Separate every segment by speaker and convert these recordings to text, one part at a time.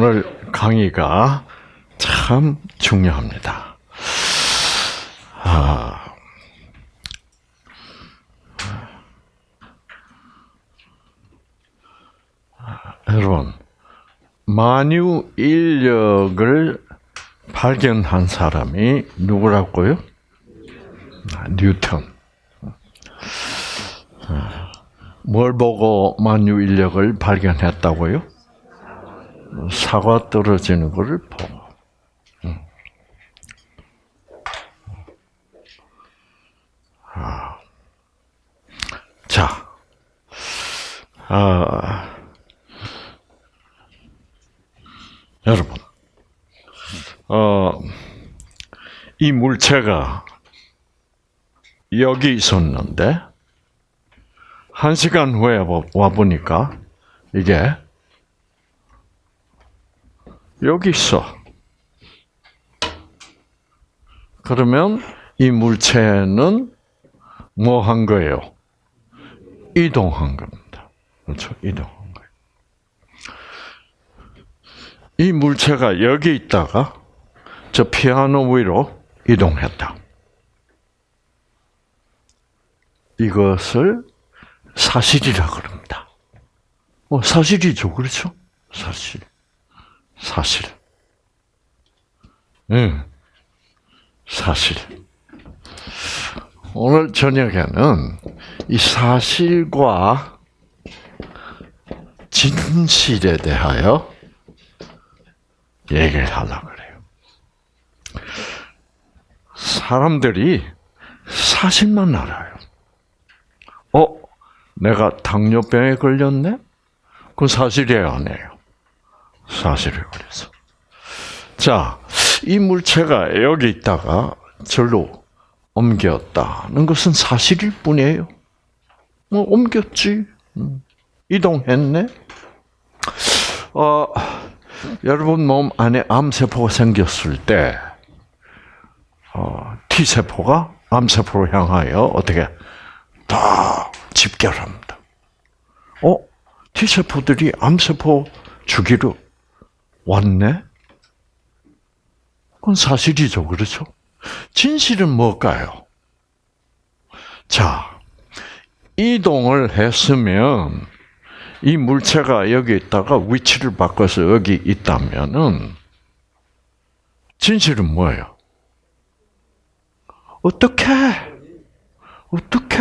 Speaker 1: 오늘 강의가 참 중요합니다. 아, 여러분, 만유 인력을 발견한 사람이 누구라고요? 아, 뉴턴. 뭘 보고 만유 인력을 발견했다고요? 사과 떨어지는 것을 보고. 아. 자, 아, 여러분, 어, 이 물체가 여기 있었는데 한 시간 후에 와 보니까 이게 여기 있어. 그러면 이 물체는 뭐 한 거예요? 이동한 겁니다. 그렇죠? 이동한 거예요. 이 물체가 여기 있다가 저 피아노 위로 이동했다. 이것을 사실이라 그럽니다. 어, 사실이죠. 그렇죠? 사실. 사실. 응. 사실. 오늘 저녁에는 이 사실과 진실에 대하여 얘기를 하려고 그래요. 사람들이 사실만 알아요. 어, 내가 당뇨병에 걸렸네? 그건 사실이에요, 아니에요? 사실을 그래서. 자, 이 물체가 여기 있다가 절로 옮겼다는 것은 사실일 뿐이에요. 뭐 옮겼지, 음, 이동했네. 어, 여러분 몸 안에 암세포가 생겼을 때, 어, T세포가 암세포로 향하여 어떻게 다 집결합니다. 어? T세포들이 암세포 주기로 왔네? 그건 사실이죠. 그렇죠? 진실은 뭘까요? 자, 이동을 했으면 이 물체가 여기 있다가 위치를 바꿔서 여기 있다면은 진실은 뭐예요? 어떻게? 어떻게?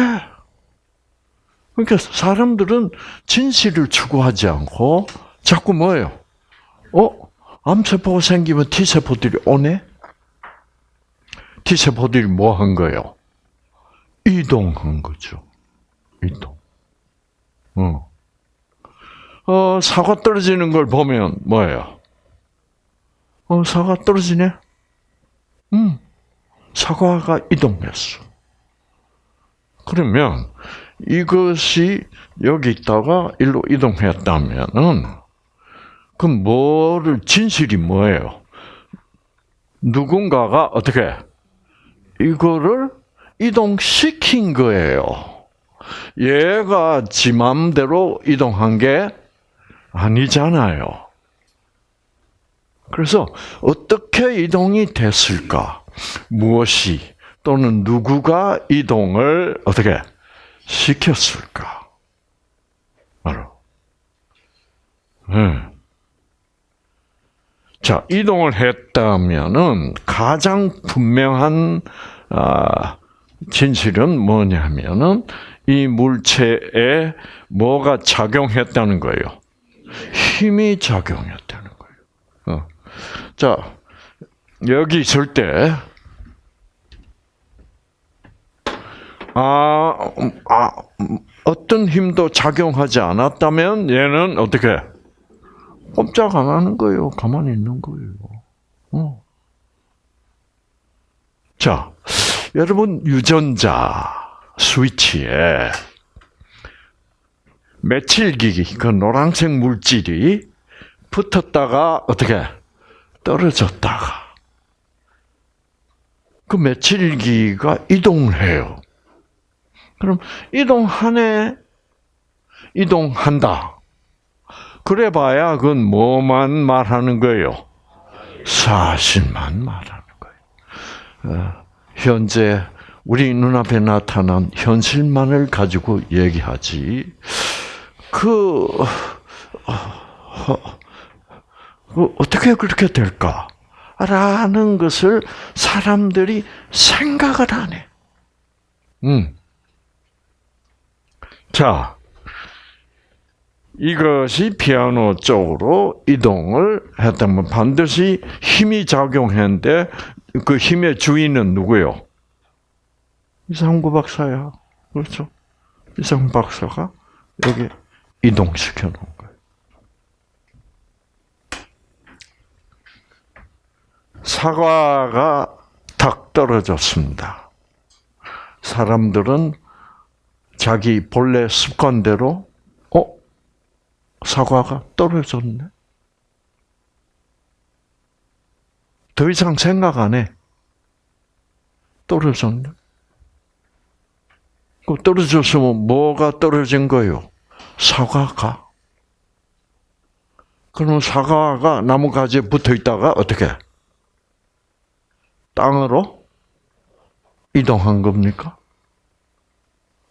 Speaker 1: 그러니까 사람들은 진실을 추구하지 않고 자꾸 뭐예요? 어? 암세포가 생기면 T세포들이 오네? T세포들이 뭐 한 거예요? 이동한 거죠. 이동. 어. 어, 사과 떨어지는 걸 보면 뭐예요? 어, 사과 떨어지네? 음, 사과가 이동했어. 그러면 이것이 여기 있다가 일로 이동했다면은 그 뭐를 진실이 뭐예요? 누군가가 어떻게 이거를 이동시킨 거예요. 얘가 지 맘대로 이동한 게 아니잖아요. 그래서 어떻게 이동이 됐을까? 무엇이 또는 누구가 이동을 어떻게 시켰을까? 바로. 네. 자, 이동을 했다면은 가장 분명한 아, 진실은 뭐냐면은 이 물체에 뭐가 작용했다는 거예요. 힘이 작용했다는 거예요. 어. 자, 여기 있을 때, 아, 아, 어떤 힘도 작용하지 않았다면 얘는 어떻게? 꼼짝 안 하는 거예요. 가만히 있는 거예요. 어. 자, 여러분 유전자 스위치에 메칠기 그 노란색 물질이 붙었다가 어떻게 떨어졌다가 그 메칠기가 이동을 해요. 그럼 이동하네, 이동한다. 그래봐야 그건 뭐만 말하는 거예요? 사실만 말하는 거예요. 어, 현재 우리 눈앞에 나타난 현실만을 가지고 얘기하지. 그, 어, 그 어떻게 그렇게 될까? 라는 것을 사람들이 생각을 안 해. 음. 자, 이것이 피아노 쪽으로 이동을 했다면 반드시 힘이 작용했는데 그 힘의 주인은 누구요? 이상구 박사야. 그렇죠? 이상구 박사가 여기 이동시켜 놓은 거예요. 사과가 탁 떨어졌습니다. 사람들은 자기 본래 습관대로 어 사과가 떨어졌네. 더 이상 생각 안 해. 떨어졌네. 그 떨어졌으면 뭐가 떨어진 거요? 사과가. 그러면 사과가 나무 가지에 붙어 있다가 어떻게? 땅으로 이동한 겁니까?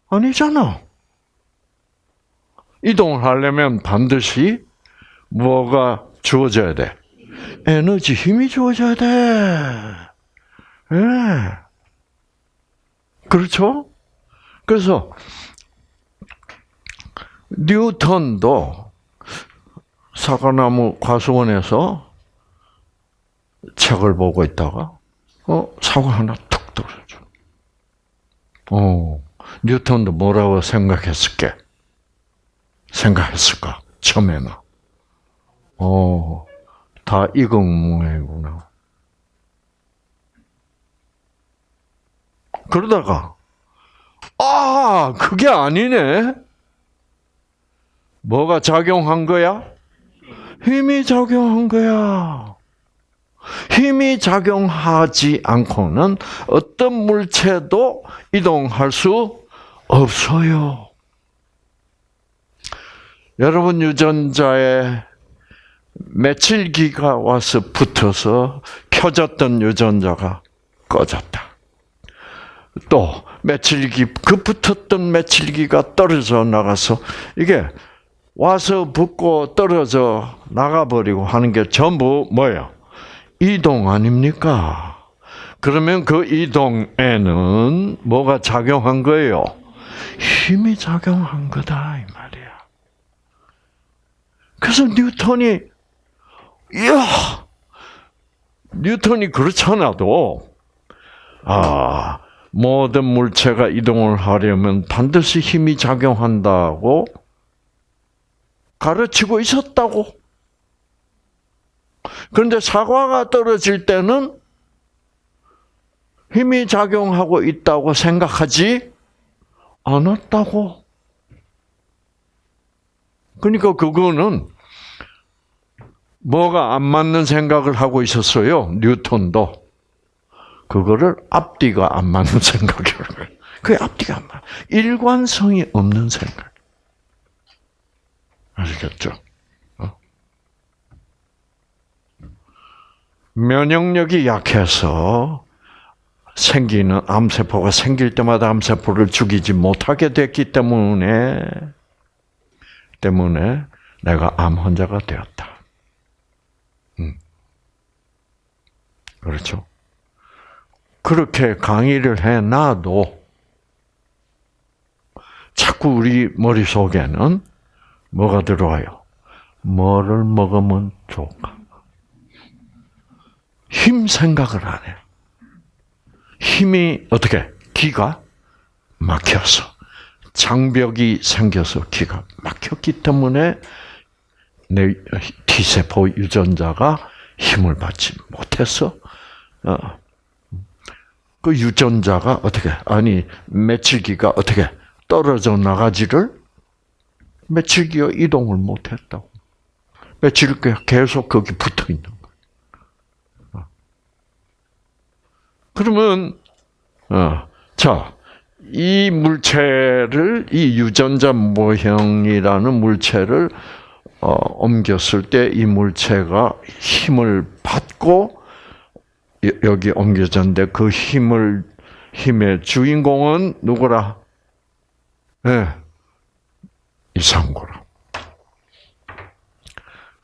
Speaker 1: 아니잖아. 이동을 하려면 반드시 뭐가 주어져야 돼? 에너지, 힘이 주어져야 돼. 예. 네. 그렇죠? 그래서 뉴턴도 사과나무 과수원에서 책을 보고 있다가 어 사과 하나 툭 떨어져. 어 뉴턴도 뭐라고 생각했을게? 생각했을까? 처음에는. 어, 다 이공무해구나. 그러다가, 아, 그게 아니네? 뭐가 작용한 거야? 힘이 작용한 거야. 힘이 작용하지 않고는 어떤 물체도 이동할 수 없어요. 여러분 유전자에 메칠기가 와서 붙어서 켜졌던 유전자가 꺼졌다. 또 메칠기 그 붙었던 메칠기가 떨어져 나가서 이게 와서 붙고 떨어져 나가버리고 하는 게 전부 뭐예요? 이동 아닙니까? 그러면 그 이동에는 뭐가 작용한 거예요? 힘이 작용한 거다 이 말이야. 그래서 뉴턴이 이야 뉴턴이 그렇잖아도 아 모든 물체가 이동을 하려면 반드시 힘이 작용한다고 가르치고 있었다고. 그런데 사과가 떨어질 때는 힘이 작용하고 있다고 생각하지 않았다고. 그러니까 그거는 뭐가 안 맞는 생각을 하고 있었어요. 뉴턴도. 그거를 앞뒤가 안 맞는 생각이라고 그게 앞뒤가 안 맞아. 일관성이 없는 생각. 아시겠죠? 어? 면역력이 약해서 생기는 암세포가 생길 때마다 암세포를 죽이지 못하게 됐기 때문에 때문에 내가 암 환자가 되었다. 음. 그렇죠. 그렇게 강의를 해놔도 자꾸 우리 머릿속에는 뭐가 들어와요? 뭐를 먹으면 좋을까? 힘 생각을 안 해. 힘이 어떻게? 기가 막혀서 장벽이 생겨서 기가 막혔기 때문에 내 T세포 유전자가 힘을 받지 못해서 어, 그 유전자가 어떻게 아니 며칠기가 어떻게 떨어져 나가지를 며칠기가 이동을 못했다고 며칠기가 계속 거기 붙어 있는 거예요. 그러면 어, 자. 이 물체를 이 유전자 모형이라는 물체를 어, 옮겼을 때 이 물체가 힘을 받고 여- 여기 옮겨졌는데 그 힘을 힘의 주인공은 누구라? 예. 이상고라.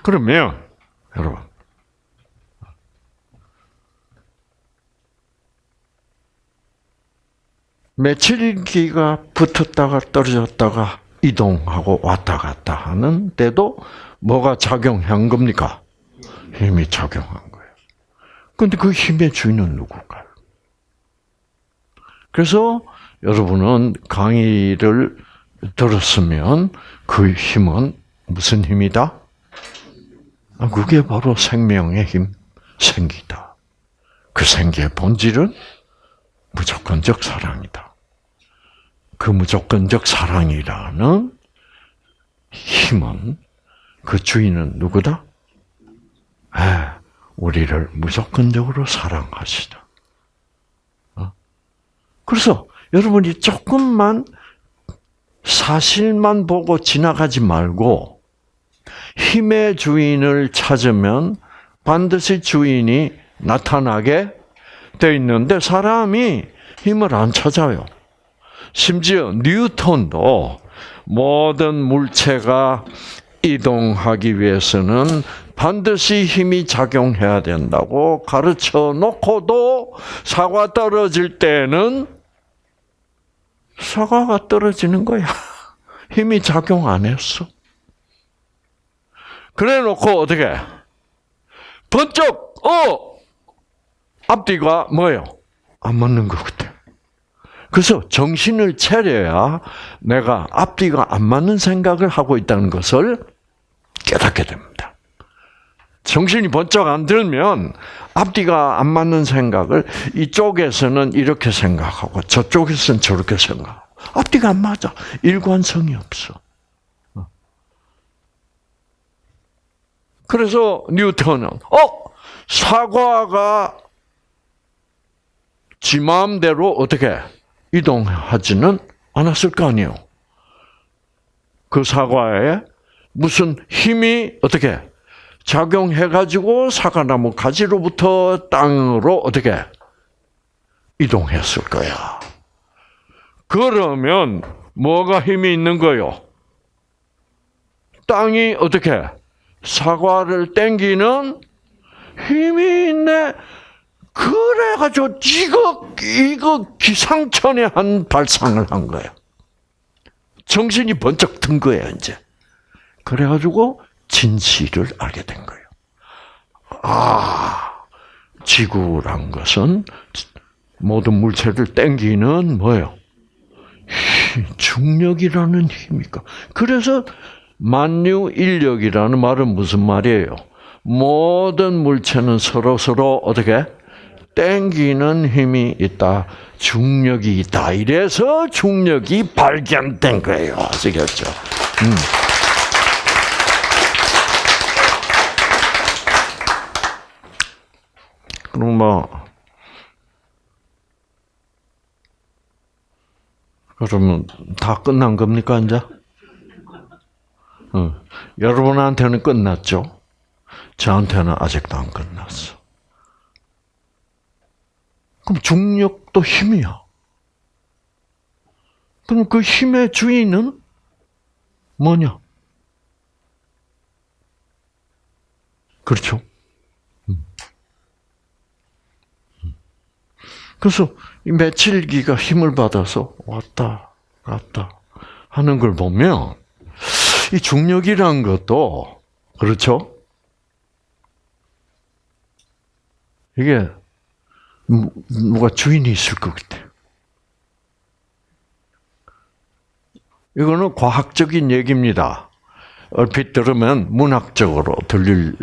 Speaker 1: 그러면 여러분 며칠기가 붙었다가 떨어졌다가 이동하고 왔다 갔다 하는데도 뭐가 작용한 겁니까? 힘이 작용한 거예요. 근데 그 힘의 주인은 누굴까요? 그래서 여러분은 강의를 들었으면 그 힘은 무슨 힘이다? 아, 그게 바로 생명의 힘, 생기다. 그 생기의 본질은 무조건적 사랑이다. 그 무조건적 사랑이라는 힘은 그 주인은 누구다? 아, 우리를 무조건적으로 사랑하시다. 어? 그래서 여러분이 조금만 사실만 보고 지나가지 말고 힘의 주인을 찾으면 반드시 주인이 나타나게 돼 있는데 사람이 힘을 안 찾아요. 심지어 뉴턴도 모든 물체가 이동하기 위해서는 반드시 힘이 작용해야 된다고 가르쳐 놓고도 사과 떨어질 때는 사과가 떨어지는 거야. 힘이 작용 안 했어. 그래 놓고 어떻게? 번쩍, 어! 앞뒤가 뭐예요? 안 맞는 것 같아. 그래서 정신을 차려야 내가 앞뒤가 안 맞는 생각을 하고 있다는 것을 깨닫게 됩니다. 정신이 번쩍 안 들면 앞뒤가 안 맞는 생각을 이쪽에서는 이렇게 생각하고 저쪽에서는 저렇게 생각하고 앞뒤가 안 맞아. 일관성이 없어. 그래서 뉴턴은 어 사과가 지 마음대로 어떻게 이동하지는 않았을 거 아니에요. 그 사과에 무슨 힘이 어떻게 작용해 가지고 사과나무 가지로부터 땅으로 어떻게 이동했을 거야. 그러면 뭐가 힘이 있는 거요? 땅이 어떻게 사과를 땡기는 힘이 있네. 그래가지고 이거 이거 기상천외 한 발상을 한 거야. 정신이 번쩍 든 거야 이제. 그래가지고 진실을 알게 된 거예요. 아, 지구란 것은 모든 물체를 땡기는 뭐예요? 중력이라는 힘이니까. 그래서 만유 인력이라는 말은 무슨 말이에요? 모든 물체는 서로 서로 어떻게 땡기는 힘이 있다. 중력이 있다. 이래서 중력이 발견된 거예요. 아시겠죠? 음. 그럼 뭐 그러면 다 끝난 겁니까 이제? 어. 여러분한테는 끝났죠. 저한테는 아직도 안 끝났어. 그럼 중력도 힘이야. 그럼 그 힘의 주인은 뭐냐? 그렇죠. 음. 그래서 이 며칠기가 힘을 받아서 왔다 갔다 하는 걸 보면 이 중력이란 것도 그렇죠. 이게 누가 주인이 있을 것 같아. 이거는 과학적인 얘기입니다. 얼핏 들으면 문학적으로 들릴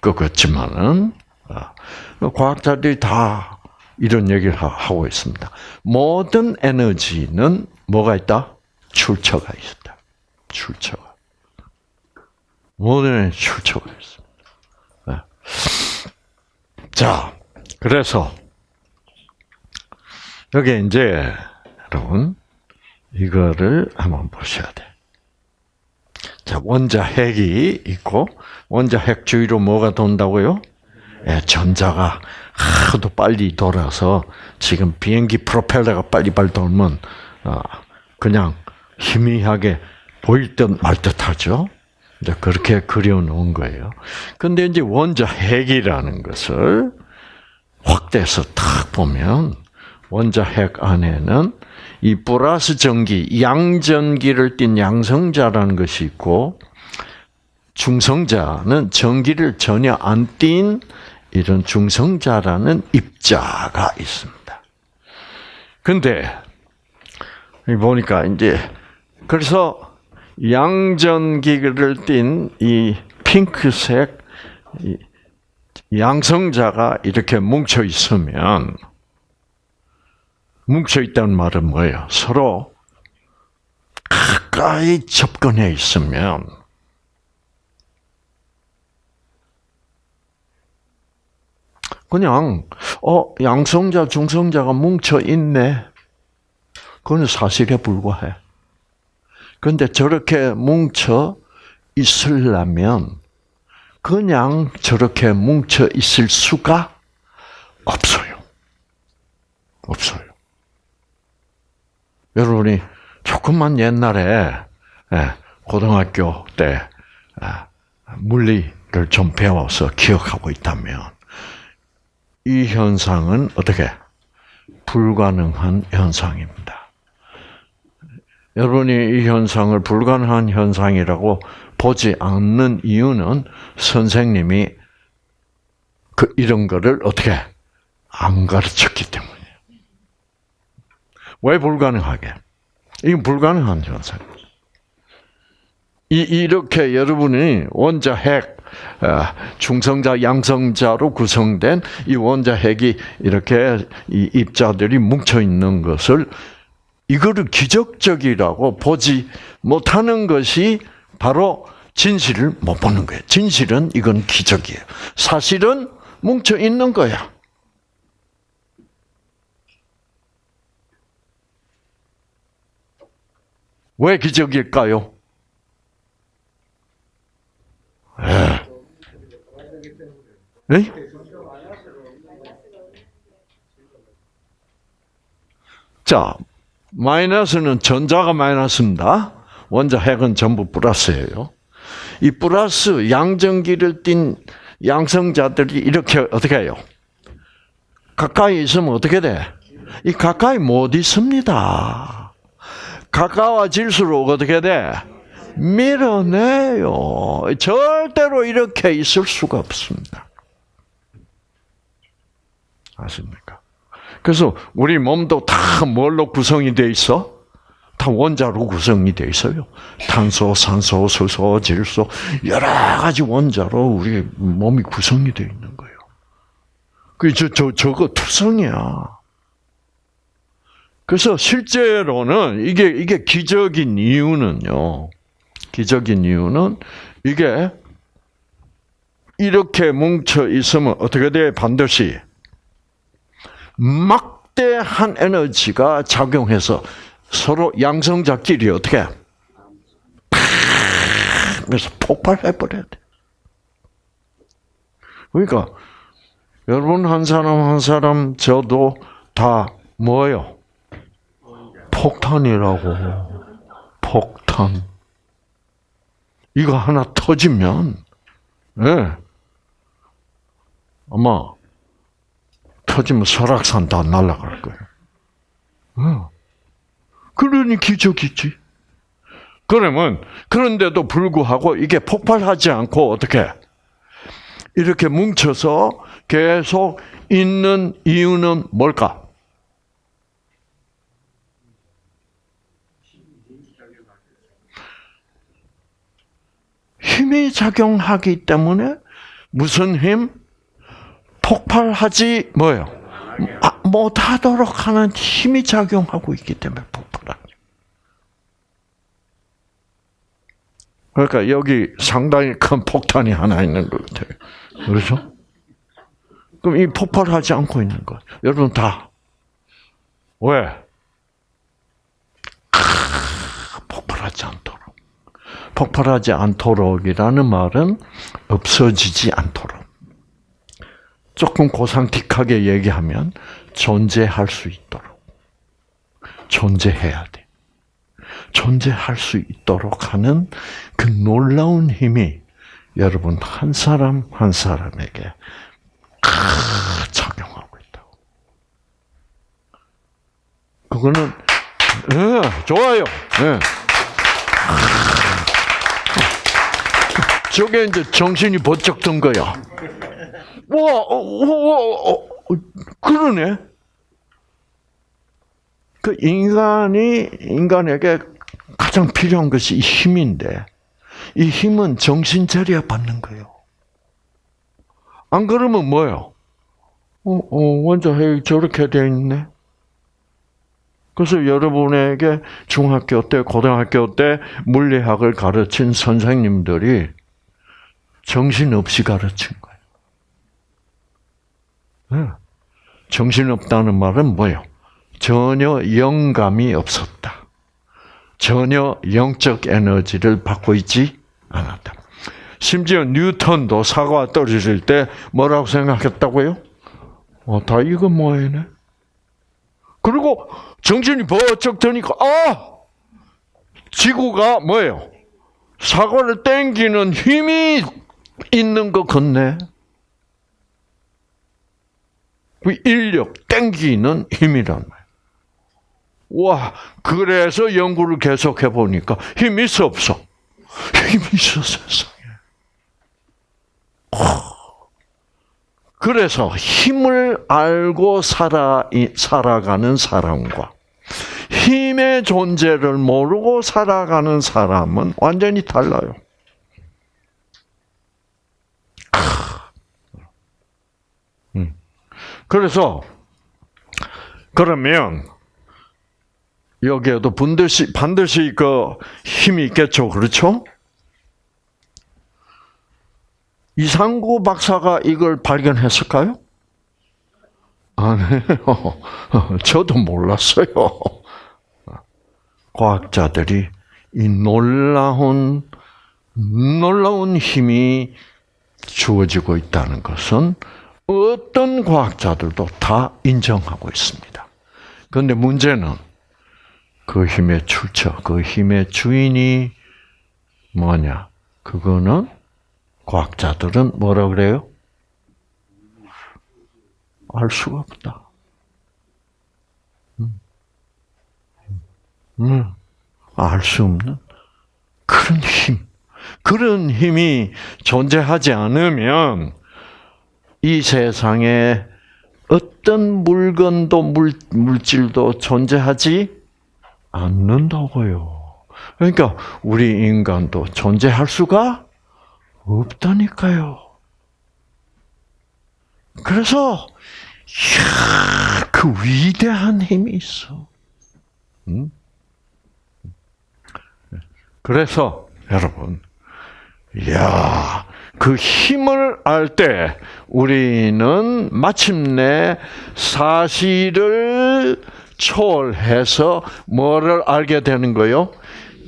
Speaker 1: 것 같지만은 아, 과학자들이 다 이런 얘기를 하고 있습니다. 모든 에너지는 뭐가 있다? 출처가 있다. 출처가. 모든 출처가 있습니다. 자, 그래서 여기 이제 여러분 이거를 한번 보셔야 돼. 자, 원자핵이 있고, 원자핵 주위로 뭐가 돈다고요? 예, 전자가 하도 빨리 돌아서 지금 비행기 프로펠러가 빨리빨리 돌면 어, 그냥 희미하게 보일 듯 말 듯하죠. 이제 그렇게 그려놓은 거예요. 근데 이제 원자 핵이라는 것을 확대해서 탁 보면 원자핵 안에는 이 플러스 전기, 양전기를 띤 양성자라는 것이 있고 중성자는 전기를 전혀 안 띤 이런 중성자라는 입자가 있습니다. 근데 보니까 이제 그래서 양전기를 띤 이 핑크색 양성자가 이렇게 뭉쳐 있으면 뭉쳐 있다는 말은 뭐예요? 서로 가까이 접근해 있으면 그냥 어 양성자 중성자가 뭉쳐 있네. 그건 사실에 불과해. 그런데 저렇게 뭉쳐 있으려면 그냥 저렇게 뭉쳐 있을 수가 없어요. 없어요. 여러분이 조금만 옛날에 예, 고등학교 때 아, 물리를 좀 배워서 기억하고 있다면 이 현상은 어떻게 불가능한 현상입니다. 여러분이 이 현상을 불가능한 현상이라고 보지 않는 이유는 선생님이 그 이런 거를 어떻게 안 가르쳤기 때문이에요. 왜 불가능하게? 이건 불가능한 현상. 이 이렇게 여러분이 원자 핵 어, 중성자, 양성자로 구성된 이 원자 핵이 이렇게 이 입자들이 뭉쳐 있는 것을 이거를 기적적이라고 보지 못하는 것이 바로 진실을 못 보는 거예요. 진실은 이건 기적이에요. 사실은 뭉쳐 있는 거야. 왜 기적일까요? 예. 네? 자, 마이너스는 전자가 마이너스입니다. 원자 핵은 전부 플러스예요. 이 플러스 양전기를 띤 양성자들이 이렇게 어떻게 해요? 가까이 있으면 어떻게 돼? 이 가까이 못 있습니다. 가까워질수록 어떻게 돼? 밀어내요. 절대로 이렇게 있을 수가 없습니다. 아십니까? 그래서 우리 몸도 다 뭘로 구성이 돼 있어? 다 원자로 구성이 돼 있어요. 탄소, 산소, 수소, 질소 여러 가지 원자로 우리 몸이 구성이 돼 있는 거예요. 그저 저 저거 투성이야. 그래서 실제로는 이게 이게 기적인 이유는요. 기적인 이유는 이게 이렇게 뭉쳐 있으면 어떻게 돼? 반드시 막대한 에너지가 작용해서 서로 양성자끼리 어떻게 그래서 폭발해 버려야 돼. 그러니까 여러분 한 사람 한 사람 저도 다 뭐예요? 폭탄이라고. 폭탄. 이거 하나 터지면, 예. 네. 아마, 터지면 설악산 다 날아갈 거예요. 어. 그러니 기적이지. 그러면, 그런데도 불구하고 이게 폭발하지 않고 어떻게, 이렇게 뭉쳐서 계속 있는 이유는 뭘까? 힘이 작용하기 때문에 무슨 힘? 폭발하지 뭐요? 아, 못하도록 하는 힘이 작용하고 있기 때문에 폭발하죠. 그러니까 여기 상당히 큰 폭탄이 하나 있는 것 같아요. 그렇죠? 그럼 이 폭발하지 않고 있는 것. 여러분 다 왜? 아, 폭발하지 않도록. 폭발하지 않도록이라는 말은 없어지지 않도록. 조금 고상틱하게 얘기하면 존재할 수 있도록. 존재해야 돼. 존재할 수 있도록 하는 그 놀라운 힘이 여러분 한 사람 한 사람에게 작용하고 있다고. 그거는 네, 좋아요. 네. 저게 이제 정신이 번쩍 든 거야. 와, 어, 어, 어, 그러네. 그 인간이 인간에게 가장 필요한 것이 힘인데 이 힘은 정신 차려 받는 거예요. 안 그러면 뭐요? 어, 어, 원자핵이 저렇게 돼 있네. 그래서 여러분에게 중학교 때, 고등학교 때 물리학을 가르친 선생님들이 정신없이 가르친 거예요. 네. 정신없다는 말은 뭐예요? 전혀 영감이 없었다. 전혀 영적 에너지를 받고 있지 않았다. 심지어 뉴턴도 사과 떨어질 때 뭐라고 생각했다고요? 어, 다 이거 뭐예네? 그리고 정신이 번쩍 드니까 아 지구가 뭐예요? 사과를 땡기는 힘이 있는 것 같네. 그 인력 땡기는 힘이란 말. 와, 그래서 연구를 계속해 보니까 힘 있어 없어? 힘 있어 세상에. 그래서 힘을 알고 살아 살아가는 사람과 힘의 존재를 모르고 살아가는 사람은 완전히 달라요. 음. 그래서 그러면 여기에도 반드시 반드시 그 힘이 있겠죠, 그렇죠? 이상구 박사가 이걸 발견했을까요? 아니요. 저도 몰랐어요. 과학자들이 이 놀라운 놀라운 힘이 주어지고 있다는 것은 어떤 과학자들도 다 인정하고 있습니다. 그런데 문제는 그 힘의 출처, 그 힘의 주인이 뭐냐? 그거는 과학자들은 뭐라 그래요? 알 수가 없다. 음. 음. 알 수 없는 그런 힘. 그런 힘이 존재하지 않으면 이 세상에 어떤 물건도 물, 물질도 존재하지 않는다고요. 그러니까 우리 인간도 존재할 수가 없다니까요. 그래서 이야, 그 위대한 힘이 있어. 음? 그래서 여러분, 야, 그 힘을 알 때 우리는 마침내 사실을 초월해서 뭐를 알게 되는 거요?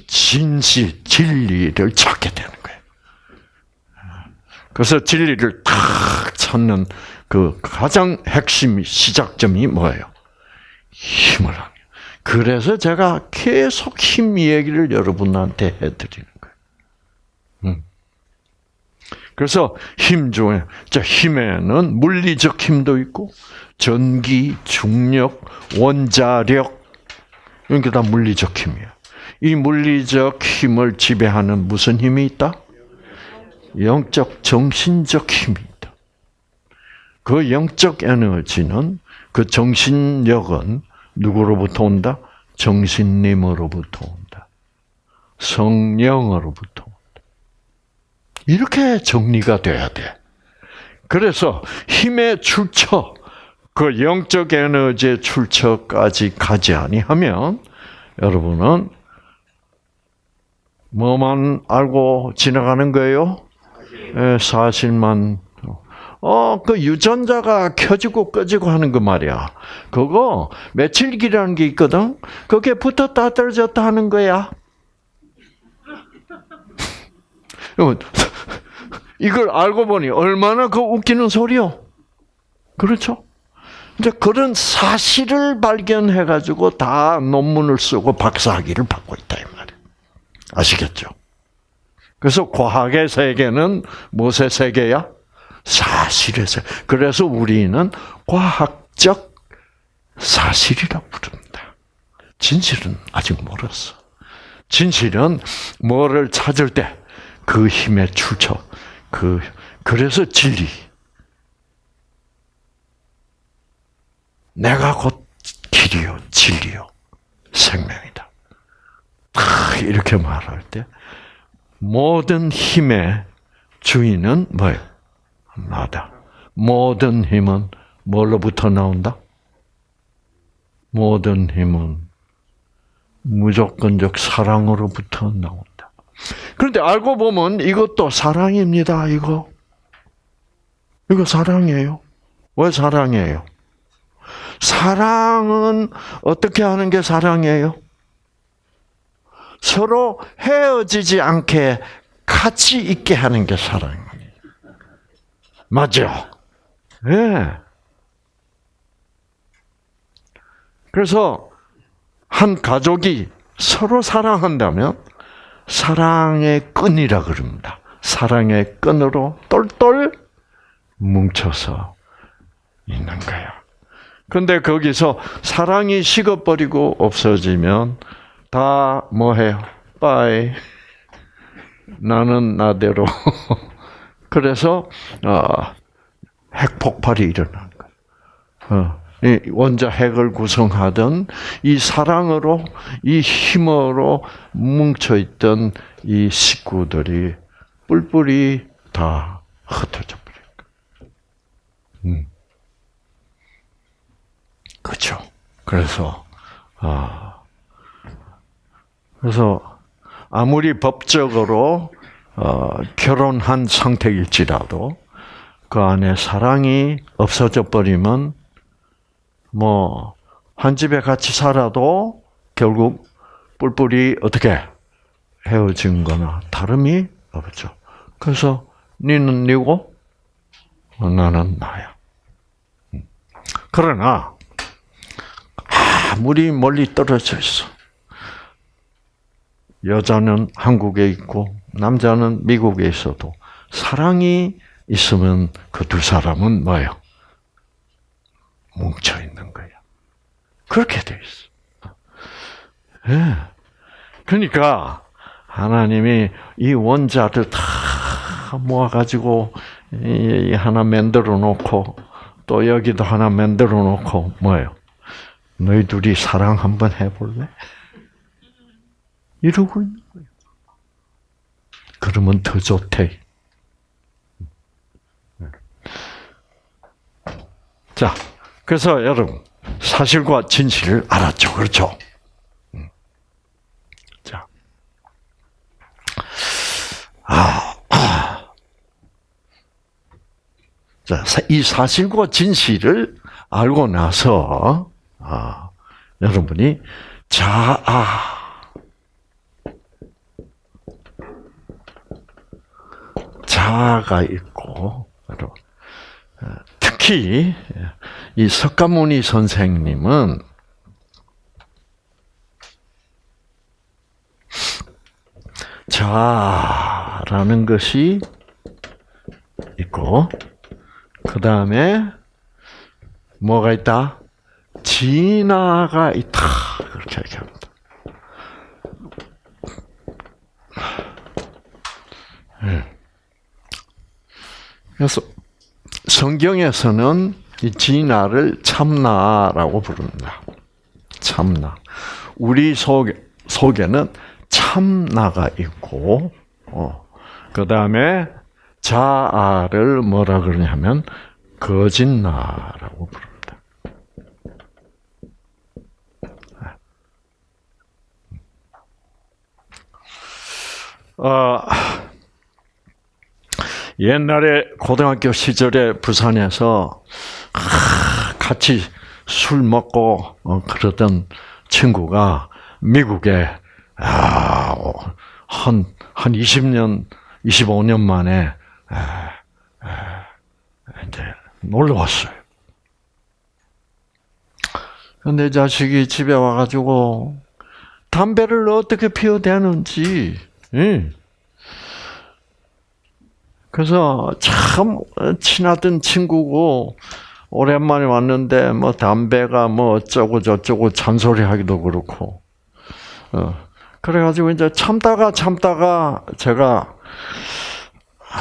Speaker 1: 진실, 진리를 찾게 되는 거예요. 그래서 진리를 탁 찾는 그 가장 핵심 시작점이 뭐예요? 힘을 하는 그래서 제가 계속 힘 얘기를 여러분한테 해드리는 거예요. 음. 그래서 힘 중에, 자, 힘에는 물리적 힘도 있고, 전기, 중력, 원자력, 이런 게 다 물리적 힘이에요. 이 물리적 힘을 지배하는 무슨 힘이 있다? 영적, 정신적 힘이 있다. 그 영적 에너지는, 그 정신력은 누구로부터 온다? 정신님으로부터 온다. 성령으로부터. 이렇게 정리가 돼야 돼. 그래서 힘의 출처, 그 영적 에너지의 출처까지 가지 아니하면 여러분은 뭐만 알고 지나가는 거예요? 예, 사실만. 어, 그 유전자가 켜지고 꺼지고 하는 거 말이야. 그거 며칠기라는 게 있거든. 그게 붙었다 떨어졌다 하는 거야. 이걸 알고 보니 얼마나 그 웃기는 소리요. 그렇죠? 이제 그런 사실을 발견해 가지고 다 논문을 쓰고 박사학위를 받고 있다 이 말이에요. 아시겠죠? 그래서 과학의 세계는 무엇의 세계야? 사실의 세계. 그래서 우리는 과학적 사실이라고 부릅니다. 진실은 아직 멀었어. 진실은 뭐를 찾을 때 그 힘의 출처, 그 그래서 진리. 내가 곧 길이요, 진리요, 생명이다. 이렇게 말할 때 모든 힘의 주인은 뭐예요? 나다. 모든 힘은 뭘로부터 나온다? 모든 힘은 무조건적 사랑으로부터 나온다. 그런데 알고 보면 이것도 사랑입니다, 이거. 이거 사랑이에요. 왜 사랑이에요? 사랑은 어떻게 하는 게 사랑이에요? 서로 헤어지지 않게 같이 있게 하는 게 사랑이에요. 맞죠? 예. 네. 그래서 한 가족이 서로 사랑한다면 사랑의 끈이라 그럽니다. 사랑의 끈으로 똘똘 뭉쳐서 있는 거야. 근데 거기서 사랑이 식어버리고 없어지면 다 뭐해요? 빠이. 나는 나대로. 그래서 어, 핵 폭발이 일어난 거예요. 어. 원자 핵을 구성하던 이 사랑으로 이 힘으로 뭉쳐 있던 이 식구들이 뿔뿔이 다 흩어져 버린 거예요. 음. 그렇죠. 그래서 아 그래서 아무리 법적으로 어, 결혼한 상태일지라도 그 안에 사랑이 없어져 버리면 뭐, 한 집에 같이 살아도 결국 뿔뿔이 어떻게 헤어진 거나 다름이 없죠. 그래서 니는 니고 나는 나야. 음. 그러나 아무리 멀리 떨어져 있어. 여자는 한국에 있고 남자는 미국에 있어도 사랑이 있으면 그 두 사람은 뭐예요? 뭉쳐 있는 거야. 그렇게 돼 있어. 예. 그러니까 하나님이 이 원자들 다 모아가지고 하나 만들어 놓고 또 여기도 하나 만들어 놓고 뭐예요? 너희 둘이 사랑 한번 해볼래? 이러고 있는 거예요. 그러면 더 좋대. 자, 그래서 여러분 사실과 진실을 알았죠, 그렇죠? 음. 자, 아, 아. 자, 이 사실과 진실을 알고 나서 아, 여러분이 자아 자아가 있고 특히 이 석가모니 선생님은 자라는 것이 있고 그 다음에 뭐가 있다? 진화가 있다. 그렇게 얘기합니다. 예. 그래서 성경에서는 이 진화를 참나라고 부릅니다. 참나. 우리 속에, 속에는 참나가 있고, 어, 그 다음에 자아를 뭐라 그러냐면, 거짓나라고 부릅니다. 어, 옛날에 고등학교 시절에 부산에서 같이 술 먹고 어, 그러던 친구가 미국에 한, 한 20년 25년 만에 이제 놀러 왔어요. 근데 자식이 집에 와가지고 담배를 어떻게 피워대는지, 응. 그래서 참 친하던 친구고 오랜만에 왔는데 뭐 담배가 뭐 어쩌고 저쩌고 잔소리 하기도 그렇고, 어. 그래가지고 이제 참다가 참다가 제가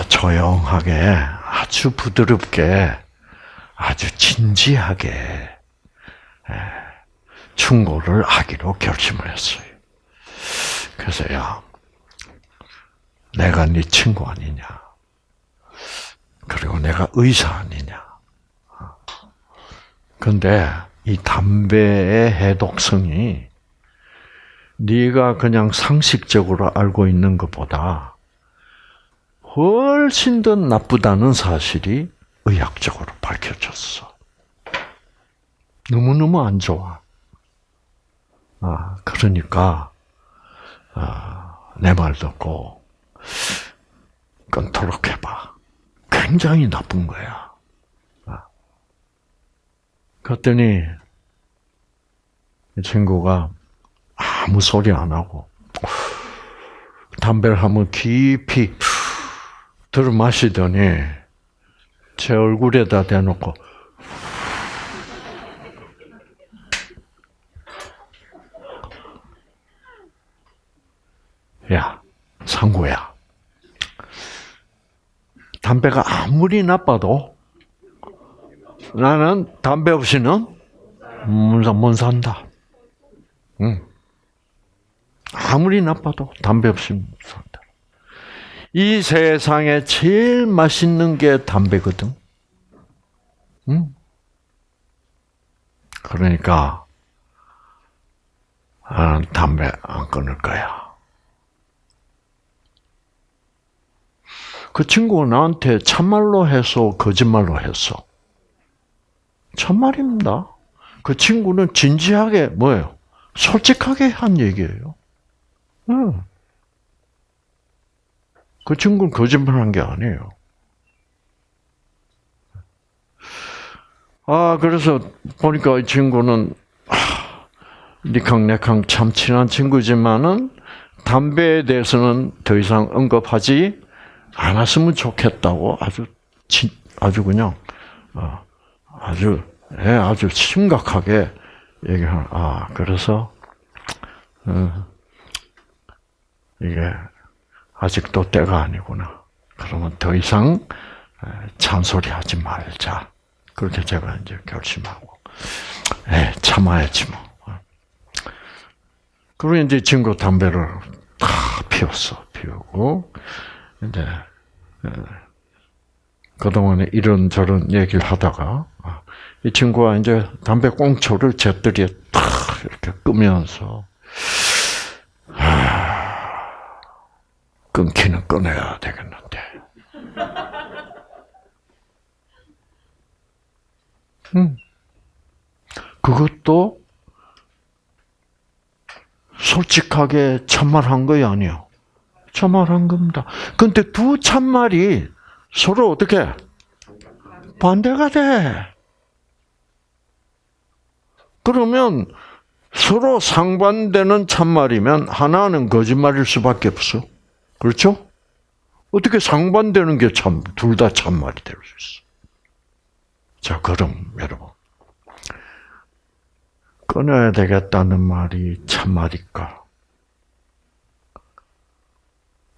Speaker 1: 조용하게 아주 부드럽게 아주 진지하게 충고를 하기로 결심을 했어요. 그래서 야, 내가 네 친구 아니냐? 그리고 내가 의사 아니냐? 근데 이 담배의 해독성이 네가 그냥 상식적으로 알고 있는 것보다 훨씬 더 나쁘다는 사실이 의학적으로 밝혀졌어. 너무너무 안 좋아. 아, 그러니까, 아, 내 말 듣고, 끊도록 해봐. 굉장히 나쁜 거야. 아. 그랬더니, 이 친구가 아무 소리 안 하고, 담배를 한번 깊이 들어 마시더니, 제 얼굴에다 대놓고, 야, 상구야. 담배가 아무리 나빠도 나는 담배 없이는 못 산다. 응. 아무리 나빠도 담배 없이 못 산다. 이 세상에 제일 맛있는 게 담배거든. 응? 그러니까, 아, 담배 안 끊을 거야. 그 친구가 나한테 참말로 해서 거짓말로 했어. 참말입니다. 그 친구는 진지하게 뭐예요? 솔직하게 한 얘기예요. 응. 그 친구는 거짓말한 게 아니에요. 아 그래서 보니까 이 친구는 니캉네캉 참 친한 친구지만은 담배에 대해서는 더 이상 언급하지 않았으면 좋겠다고 아주 아주 그냥 어, 아주 예, 아주 심각하게 얘기하는 아 그래서 어, 이게 아직도 때가 아니구나. 그러면 더 이상 잔소리하지 말자. 그렇게 제가 이제 결심하고 에 참아야지 뭐. 그리고 이제 친구 담배를 다 피웠어. 피우고 이제 그동안에 이런저런 얘기를 하다가 아, 이 친구가 이제 담배 꽁초를 제떨이에 탁 이렇게 끄면서 끊기는 끊어야 되겠는데. 음. 그것도 솔직하게 참말한 거이 아니요. 참말한 겁니다. 근데 두 참말이 서로 어떻게 반대가 돼. 그러면 서로 상반되는 참말이면 하나는 거짓말일 수밖에 없어. 그렇죠? 어떻게 상반되는 게 참, 둘 다 참말이 될 수 있어. 자, 그럼, 여러분. 끊어야 되겠다는 말이 참말일까?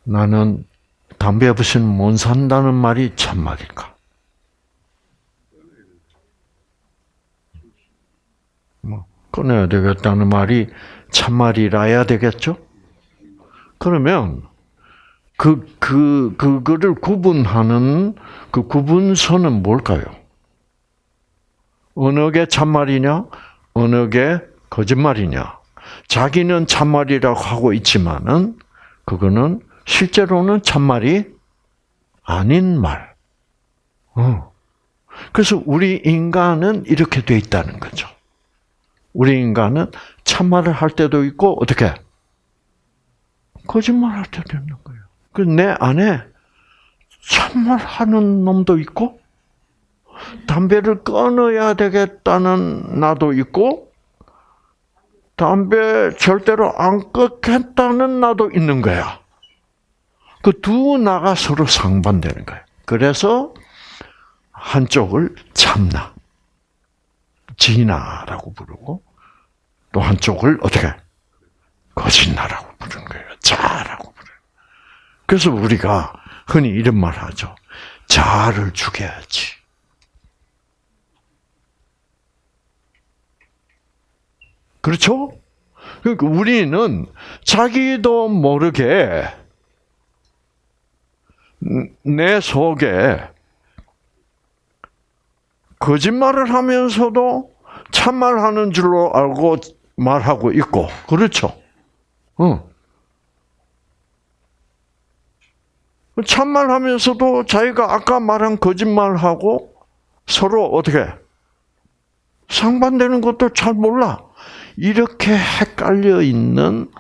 Speaker 1: 나는 담배 없이는 못 산다는 말이 참말일까? 뭐, 끊어야 되겠다는 말이 참말이라야 되겠죠? 그러면, 그, 그, 그거를 구분하는 그 구분선은 뭘까요? 어느 게 참말이냐? 어느 게 거짓말이냐? 자기는 참말이라고 하고 있지만은, 그거는 실제로는 참말이 아닌 말. 어. 그래서 우리 인간은 이렇게 돼 있다는 거죠. 우리 인간은 참말을 할 때도 있고, 어떻게? 거짓말 할 때도 있는 거예요. 그 내 안에 참말하는 놈도 있고 담배를 끊어야 되겠다는 나도 있고 담배 절대로 안 끊겠다는 나도 있는 거야. 그 두 나가 서로 상반되는 거야. 그래서 한쪽을 참나, 진나라고 부르고 또 한쪽을 어떻게 거짓나라고 부르는 거예요. 자라고 부르는. 그래서 우리가 흔히 이런 말 하죠. 자를 죽여야지. 그렇죠? 그러니까 우리는 자기도 모르게 내 속에 거짓말을 하면서도 참말하는 줄로 알고 말하고 있고, 그렇죠? 응. 참말하면서도 자기가 아까 말한 거짓말하고 서로 어떻게 상반되는 것도 잘 몰라. 이렇게 헷갈려 있는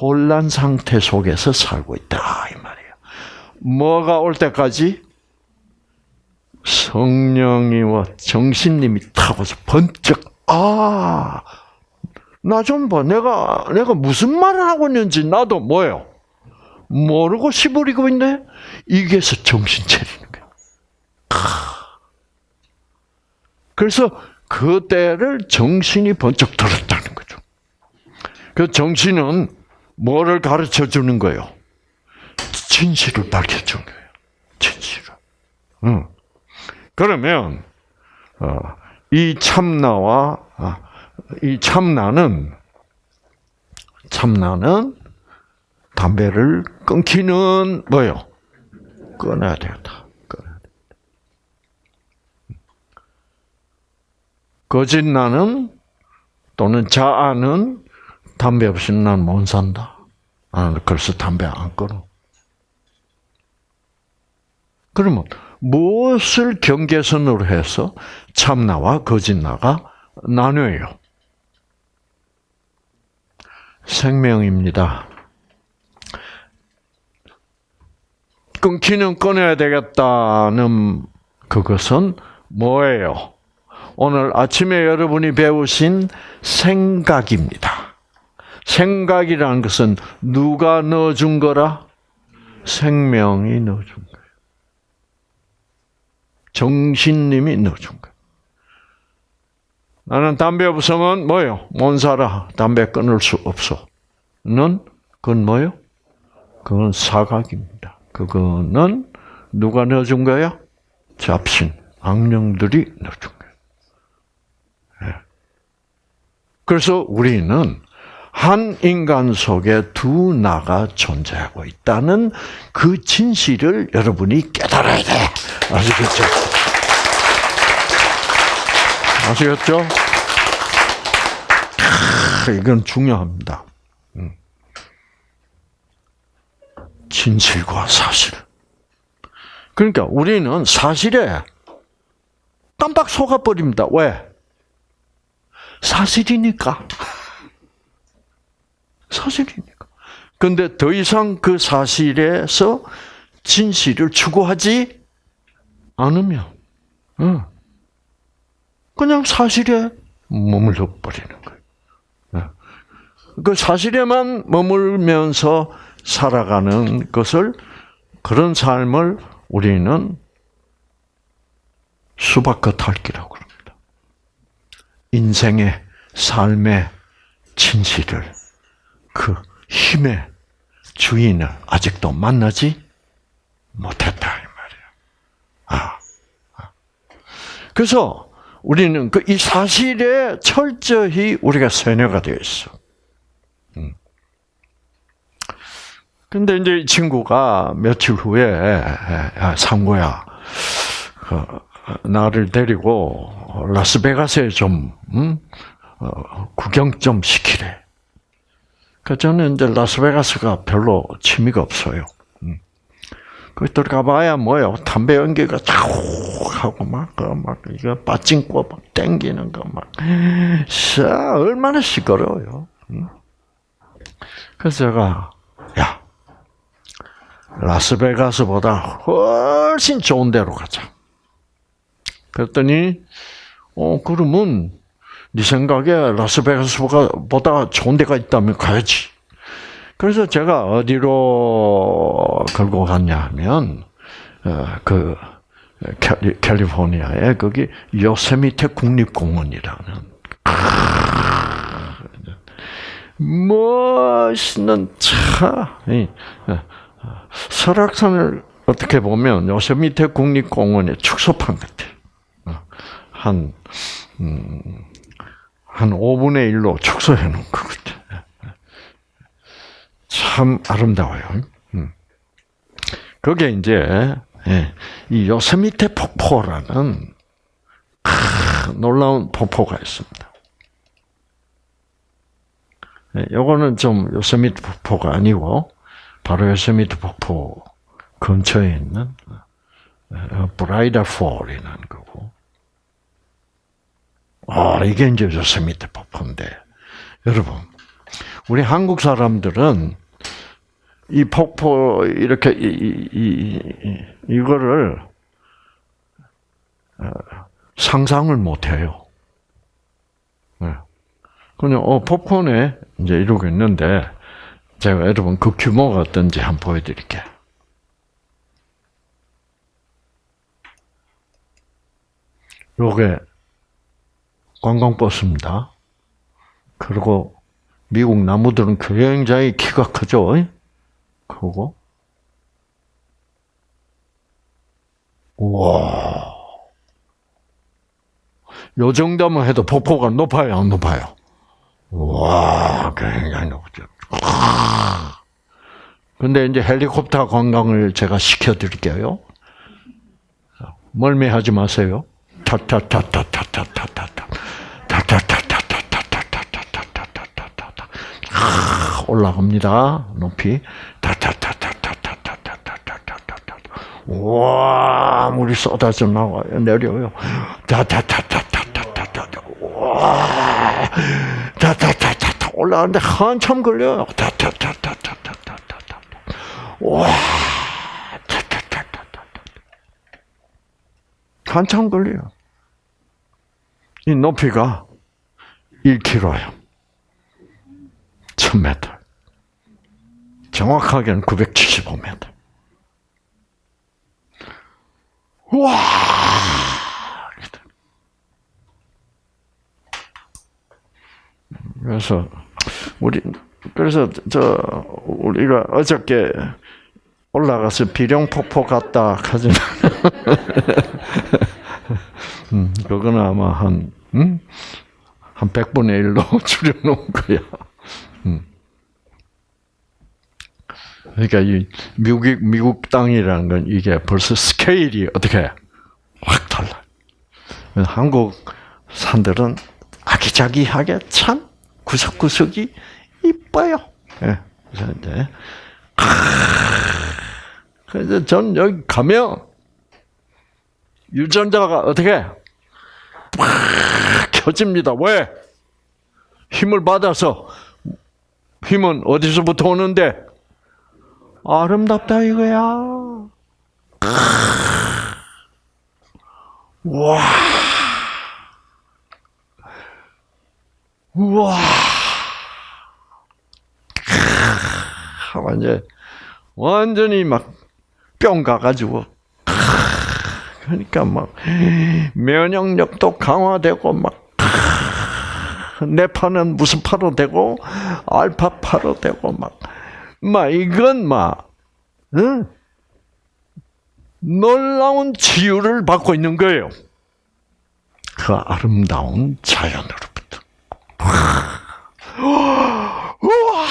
Speaker 1: 혼란 상태 속에서 살고 있다 이 말이에요. 뭐가 올 때까지 성령이와 정신님이 타고서 번쩍 아, 나 좀 봐. 내가 내가 무슨 말을 하고 있는지 나도 뭐예요? 모르고 시부리고 있네. 이게서 정신 차리는 거야. 그래서 그때를 정신이 번쩍 들었다는 거죠. 그 정신은 뭐를 가르쳐 주는 거예요? 진실을 밝혀 주는 거예요. 진실을. 응. 그러면 어, 이 참나와 아, 이 참나는 참나는 담배를 끊기는 뭐요? 끊어야 되겠다. 끊어야 거짓 나는 또는 자아는 담배 없이는 난못 산다. 아, 그래서 담배 안 끊어. 그러면 무엇을 경계선으로 해서 참나와 거짓나가 나뉘어요? 생명입니다. 끊기는 끊어야 되겠다는 그것은 뭐예요? 오늘 아침에 여러분이 배우신 생각입니다. 생각이라는 것은 누가 넣어준 거라? 생명이 넣어준. 정신님이 넣어준 거예요. 나는 담배 없으면 뭐요? 못 살아. 담배 끊을 수 없어. 는 그건 뭐요? 그건 사각입니다. 그거는 누가 넣어준 거야? 잡신, 악령들이 넣어준 거예요. 예. 그래서 우리는 한 인간 속에 두 나가 존재하고 있다는 그 진실을 여러분이 깨달아야 돼. 아시겠죠? 아시겠죠? 이건 중요합니다. 음. 진실과 사실. 그러니까 우리는 사실에 깜빡 속아버립니다. 왜? 사실이니까. 사실이니까. 근데 더 이상 그 사실에서 진실을 추구하지 않으면, 그냥 사실에 머물러 버리는 거예요. 그 사실에만 머물면서 살아가는 것을 그런 삶을 우리는 수박겉핥기라고 합니다. 인생의 삶의 진실을 그 힘의 주인을 아직도 만나지 못했다 이 말이야. 아, 아. 그래서 우리는 그 이 사실에 철저히 우리가 세뇌가 되어 있어. 음. 근데 이제 이 친구가 며칠 후에 상고야 그, 나를 데리고 라스베가스에 좀 음? 어, 구경 좀 시키래. 그 저는 이제 라스베가스가 별로 취미가 없어요. 음. 거기 들어가봐야 뭐요? 담배 연기가 쫙 하고 막, 그 막, 이거 빠찡고 막 땡기는 거 막, 샤, 얼마나 시끄러워요. 음. 그래서 제가, 야, 라스베가스보다 훨씬 좋은 데로 가자. 그랬더니 어 그러면 네 생각에 라스베가스보다 좋은 데가 있다면 가야지. 그래서 제가 어디로 걸고 갔냐 하면 어, 그 캘리포니아에 거기 요세미테 국립공원이라는 멋있는 차 설악산을 어떻게 보면 요세미테 국립공원의 축소판 같아. 한, 음, 한 5분의 1로 축소해 놓은 것 같아. 참 아름다워요. 음. 그게 이제, 예, 이 요세미테 폭포라는 놀라운 폭포가 있습니다. 예, 요거는 좀 요세미테 폭포가 아니고, 바로 요세미테 폭포 근처에 있는 어, 브라이다 폴이라는. 아, 이게 이제 요세미테 폭포인데. 여러분, 우리 한국 사람들은 이 폭포 이렇게 이, 이, 이 이 거를 어, 상상을 못 해요. 네. 그냥 어 폭포네 이제 이러고 있는데 제가 여러분 그 규모가 어떤지 한번 보여드릴게요. 요게 관광버스입니다. 그리고 미국 나무들은 굉장히 키가 크죠. 크고. 와. 요 정도만 해도 폭포가 높아요, 안 높아요? 와, 굉장히 높죠. 근데 이제 헬리콥터 관광을 제가 시켜드릴게요. 멀미하지 마세요. 타타타타타타타타 타. 타타타타타타타타타타타타타. 올라갑니다. 높이. 타타타타타타타타타타타타. 와, 물이 쏟아져 나와요. 내려요. 타타타타타타타타. 와. 타타타타타. 올라가는데 한참 걸려요. 타타타타타타타타. 와. 한참 걸려요. 이 높이가 1km예요. 1000m. 정확하게는 975m. 와! 그래서 우리 그래서 저 우리가 어저께 올라가서 비룡폭포 갔다 하지만 음, 그거는 아마 한 음? 한 100분의 1로 줄여놓은 거야. 음. 그러니까 이 미국 미국 땅이라는 건 이게 벌써 스케일이 어떻게 확 달라. 한국 산들은 아기자기하게 참 구석구석이 이뻐요. 예. 그래서 이제 그래서 전 여기 가면 유전자가 어떻게 팍 켜집니다. 왜? 힘을 받아서 힘은 어디서부터 오는데 아름답다 이거야. 와. 우와. 완전 완전히 막 뿅 가가지고 그러니까 막 면역력도 강화되고 막 뇌파는 무슨 파로 되고 알파 파로 되고 막, 막 이건 막 응? 놀라운 치유를 받고 있는 거예요. 그 아름다운 자연으로부터. 우와,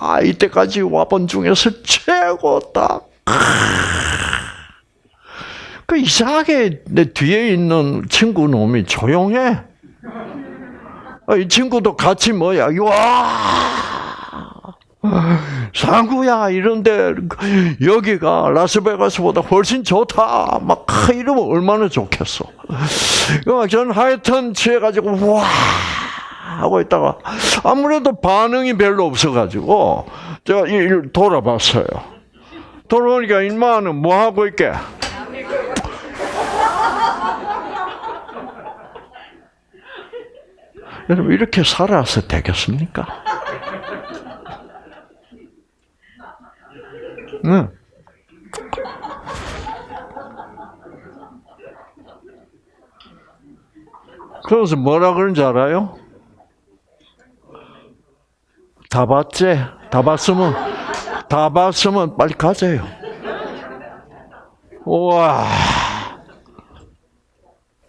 Speaker 1: 아, 이때까지 와본 중에서 최고다. 그 이상하게 내 뒤에 있는 친구 놈이 조용해. 아, 이 친구도 같이 뭐야, 와! 상구야, 이런데, 여기가 라스베가스보다 훨씬 좋다. 막, 이러면 얼마나 좋겠어. 저는 하여튼 취해가지고, 와! 하고 있다가, 아무래도 반응이 별로 없어가지고, 제가 돌아봤어요. 돌아오니까 인마는 뭐 하고 있게? 여러분 이렇게 살아서 되겠습니까? 응. 그래서 뭐라 그런지 알아요? 다 봤지? 다 봤으면 다 봤으면 빨리 가세요. 우와.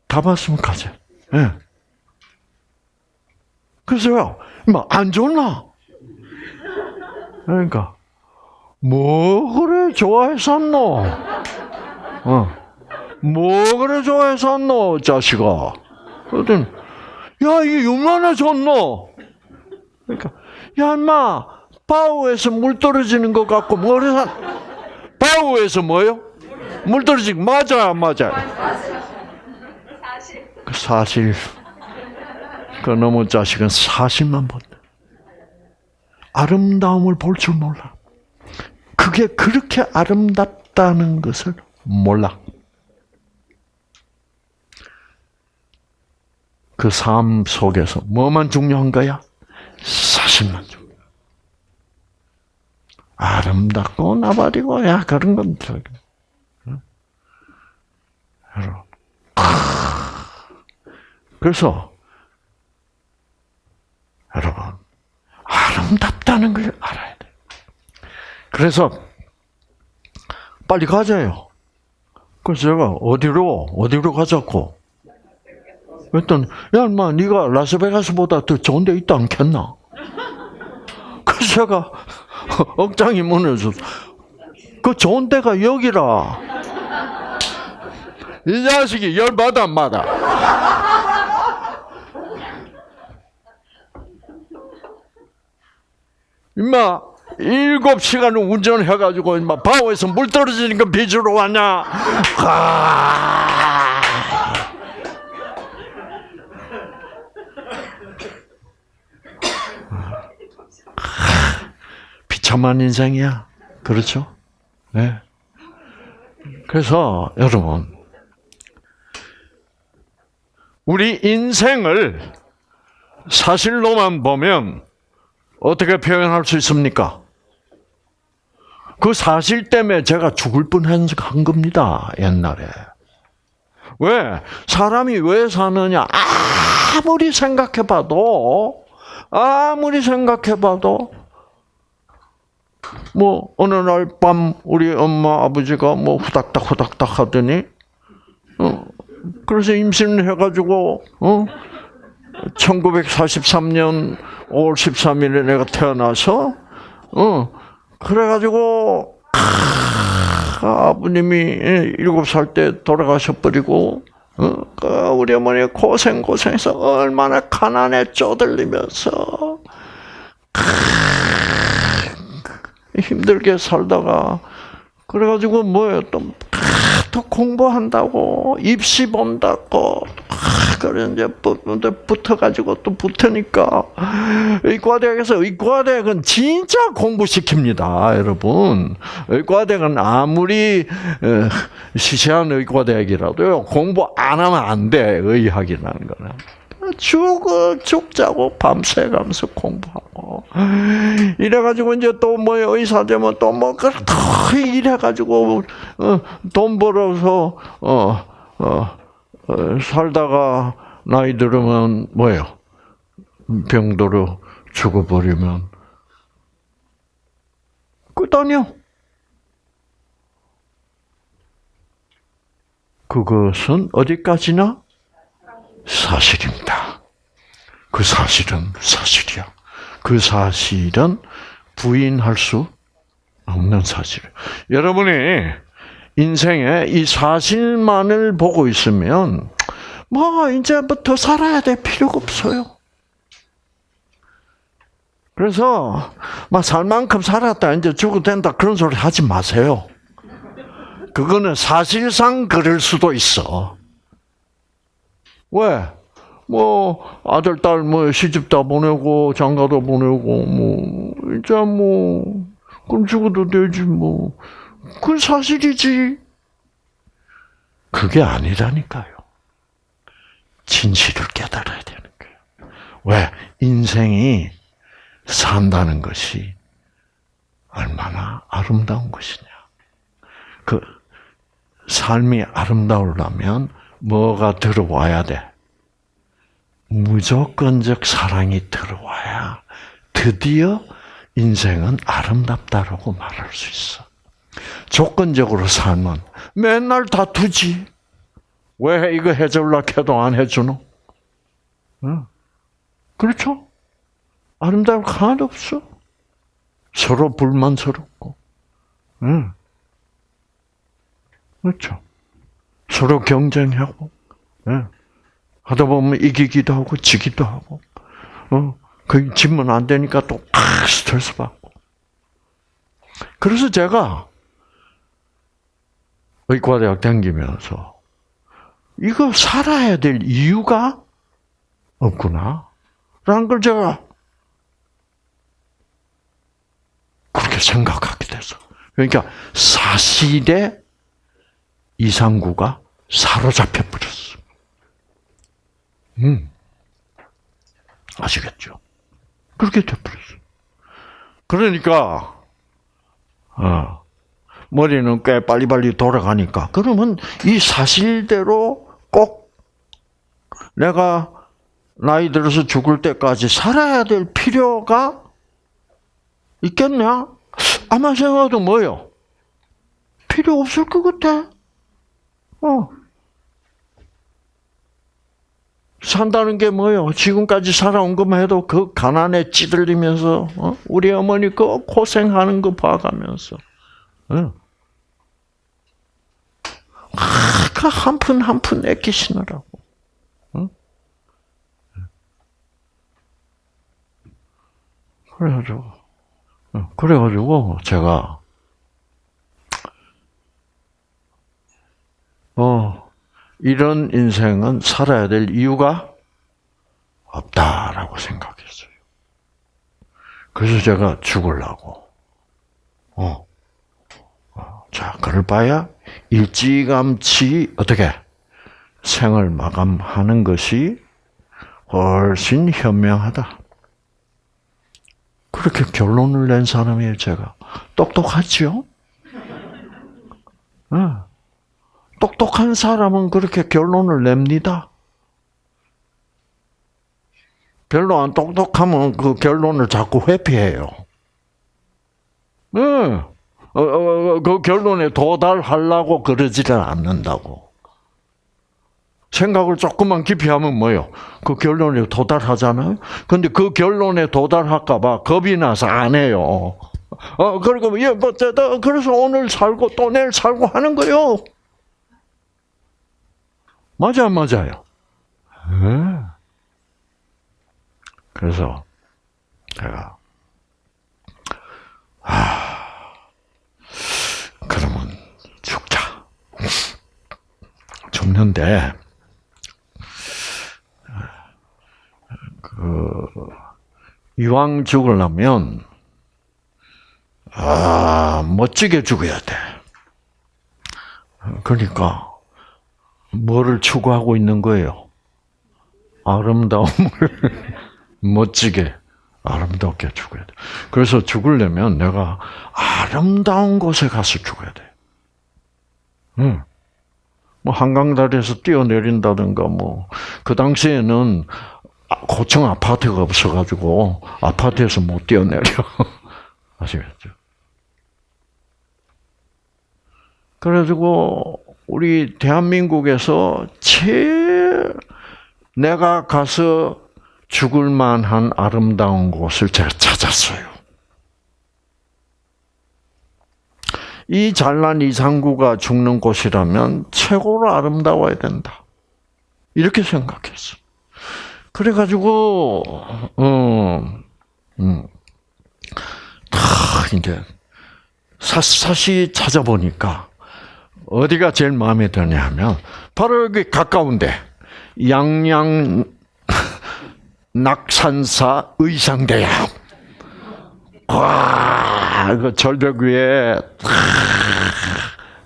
Speaker 1: 다 봤으면 가세요. 예. 그래서요, 뭐안 좋나? 그러니까 뭐 그래 좋아했었노? 어. 뭐 그래 좋아했었노, 자식아? 그랬더니 야 이게 좋노? 그러니까 야 인마 바우에서 물 떨어지는 것 같고 뭐래서 바우에서 뭐요? 물 떨어지고 맞아요 안 맞아요? 그 사실 그 너무 자식은 사실만 본다. 아름다움을 볼 줄 몰라. 그게 그렇게 아름답다는 것을 몰라. 그 삶 속에서 뭐만 중요한 거야? 사실만 중요. 아름답고 나발이고 야 그런 건 저기. 여러분. 그래서 여러분 아름답다는 걸 알아야 돼. 그래서 빨리 가자요. 그래서 제가 어디로 어디로 가자고. 그랬더니 야 인마 네가 라스베가스보다 더 좋은 데 있다 않겠나? 그래서 제가 억장이 무너져. 그 좋은 데가 여기라. 이 자식이 열받아 안받 임마 일곱 시간을 운전해가지고 임마 바오에서 물 떨어지는 거 빚으로 왔냐? 아. 비참한 인생이야. 그렇죠? 네. 그래서 여러분 우리 인생을 사실로만 보면 어떻게 표현할 수 있습니까? 그 사실 때문에 제가 죽을 뻔한 겁니다, 옛날에. 왜? 사람이 왜 사느냐? 아무리 생각해봐도, 아무리 생각해봐도, 뭐, 어느 날 밤 우리 엄마, 아버지가 뭐 후닥닥 후닥닥 하더니, 어, 그래서 임신을 해가지고, 어, 1943년 5월 13일에 내가 태어나서, 어, 그래가지고, 아, 아버님이 일곱 살 때 돌아가셔버리고, 어, 그 우리 어머니 고생 고생해서 얼마나 가난에 쪼들리면서, 힘들게 살다가, 그래가지고 뭐예요, 또, 또 공부한다고, 입시 본다고, 그래 이제 붙어가지고 또 붙으니까 의과대학에서 의과대학은 진짜 공부시킵니다, 여러분. 의과대학은 아무리 시시한 의과대학이라도요 공부 안 하면 안 돼, 의학이라는 거는. 죽어 죽자고 밤새가면서 공부하고 이래가지고 이제 또 뭐 의사 되면 또뭐 그렇다 이래가지고 어, 돈 벌어서 어, 어, 어, 살다가 나이 들으면 뭐예요? 병도로 죽어버리면 끝 아니야. 그것은 어디까지나 사실입니다. 그 사실은 사실이야. 그 사실은 부인할 수 없는 사실. 여러분이 인생에 이 사실만을 보고 있으면 뭐 이제부터 살아야 될 필요가 없어요. 그래서 막 살만큼 살았다 이제 죽어도 된다 그런 소리 하지 마세요. 그거는 사실상 그럴 수도 있어. 왜? 뭐 아들 딸 뭐 시집 다 보내고 장가도 보내고 뭐 이제 뭐 그럼 죽어도 되지 뭐 그건 사실이지. 그게 아니라니까요. 진실을 깨달아야 되는 거예요. 왜? 인생이 산다는 것이 얼마나 아름다운 것이냐. 그 삶이 아름다우려면 뭐가 들어와야 돼? 무조건적 사랑이 들어와야 드디어 인생은 아름답다라고 말할 수 있어. 조건적으로 살면 맨날 다투지. 왜 이거 해줄라 해도 안 해주노? 응. 그렇죠? 아름다울 거 하나도 없어. 서로 불만스럽고. 응. 그렇죠. 서로 경쟁하고, 응. 하다 보면 이기기도 하고, 지기도 하고, 어, 그 지면 안 되니까 또, 팍 스트레스 받고. 그래서 제가, 의과대학 다니면서, 이거 살아야 될 이유가 없구나. 라는 걸 제가 그렇게 생각하게 돼서. 그러니까 사실에 이상구가 사로잡혀 버렸어. 음. 아시겠죠? 그렇게 돼버렸어. 그러니까, 어, 머리는 꽤 빨리빨리 돌아가니까, 그러면 이 사실대로 꼭 내가 나이 들어서 죽을 때까지 살아야 될 필요가 있겠냐? 아마 생각도 뭐요? 필요 없을 것 같아. 어. 산다는 게 뭐요? 지금까지 살아온 것만 해도 그 가난에 찌들리면서 어? 우리 어머니 그 고생하는 거 봐가면서 어. 아, 그한 푼 한 푼 아끼시느라고. 어? 그래가지고 어, 그래가지고 제가 어 이런 인생은 살아야 될 이유가 없다라고 생각했어요. 그래서 제가 죽을라고. 어. 어. 자, 그럴 바야 일찌감치 어떻게 생을 마감하는 것이 훨씬 현명하다. 그렇게 결론을 낸 사람이에요, 제가. 똑똑하죠? 어. 똑똑한 사람은 그렇게 결론을 냅니다. 별로 안 똑똑하면 그 결론을 자꾸 회피해요. 응. 어, 어, 그 결론에 도달하려고 그러지를 않는다고. 생각을 조금만 깊이 하면 뭐요? 그 결론에 도달하잖아요? 근데 그 결론에 도달할까봐 겁이 나서 안 해요. 어, 그리고, 예, 뭐, 그래서 오늘 살고 또 내일 살고 하는 거요. 맞아, 맞아요. 네. 그래서 제가 아 그러면 죽자. 죽는데 그 이왕 죽으려면 아 멋지게 죽어야 돼. 그러니까 뭐를 추구하고 있는 거예요? 아름다움을 멋지게 아름답게 죽어야 돼. 그래서 죽으려면 내가 아름다운 곳에 가서 죽어야 돼. 응. 뭐 한강 다리에서 뛰어내린다든가 뭐 그 당시에는 고층 아파트가 없어가지고 아파트에서 못 뛰어내려 아시겠죠? 그래가지고 우리 대한민국에서 제일 내가 가서 죽을 만한 아름다운 곳을 제가 찾았어요. 이 잘난 이상구가 죽는 곳이라면 최고로 아름다워야 된다. 이렇게 생각했어. 그래가지고, 어, 음, 다 이제 사시 찾아보니까 어디가 제일 마음에 드냐 하면 바로 여기 가까운데 양양 낙산사 의상대야. 와, 그 절벽 위에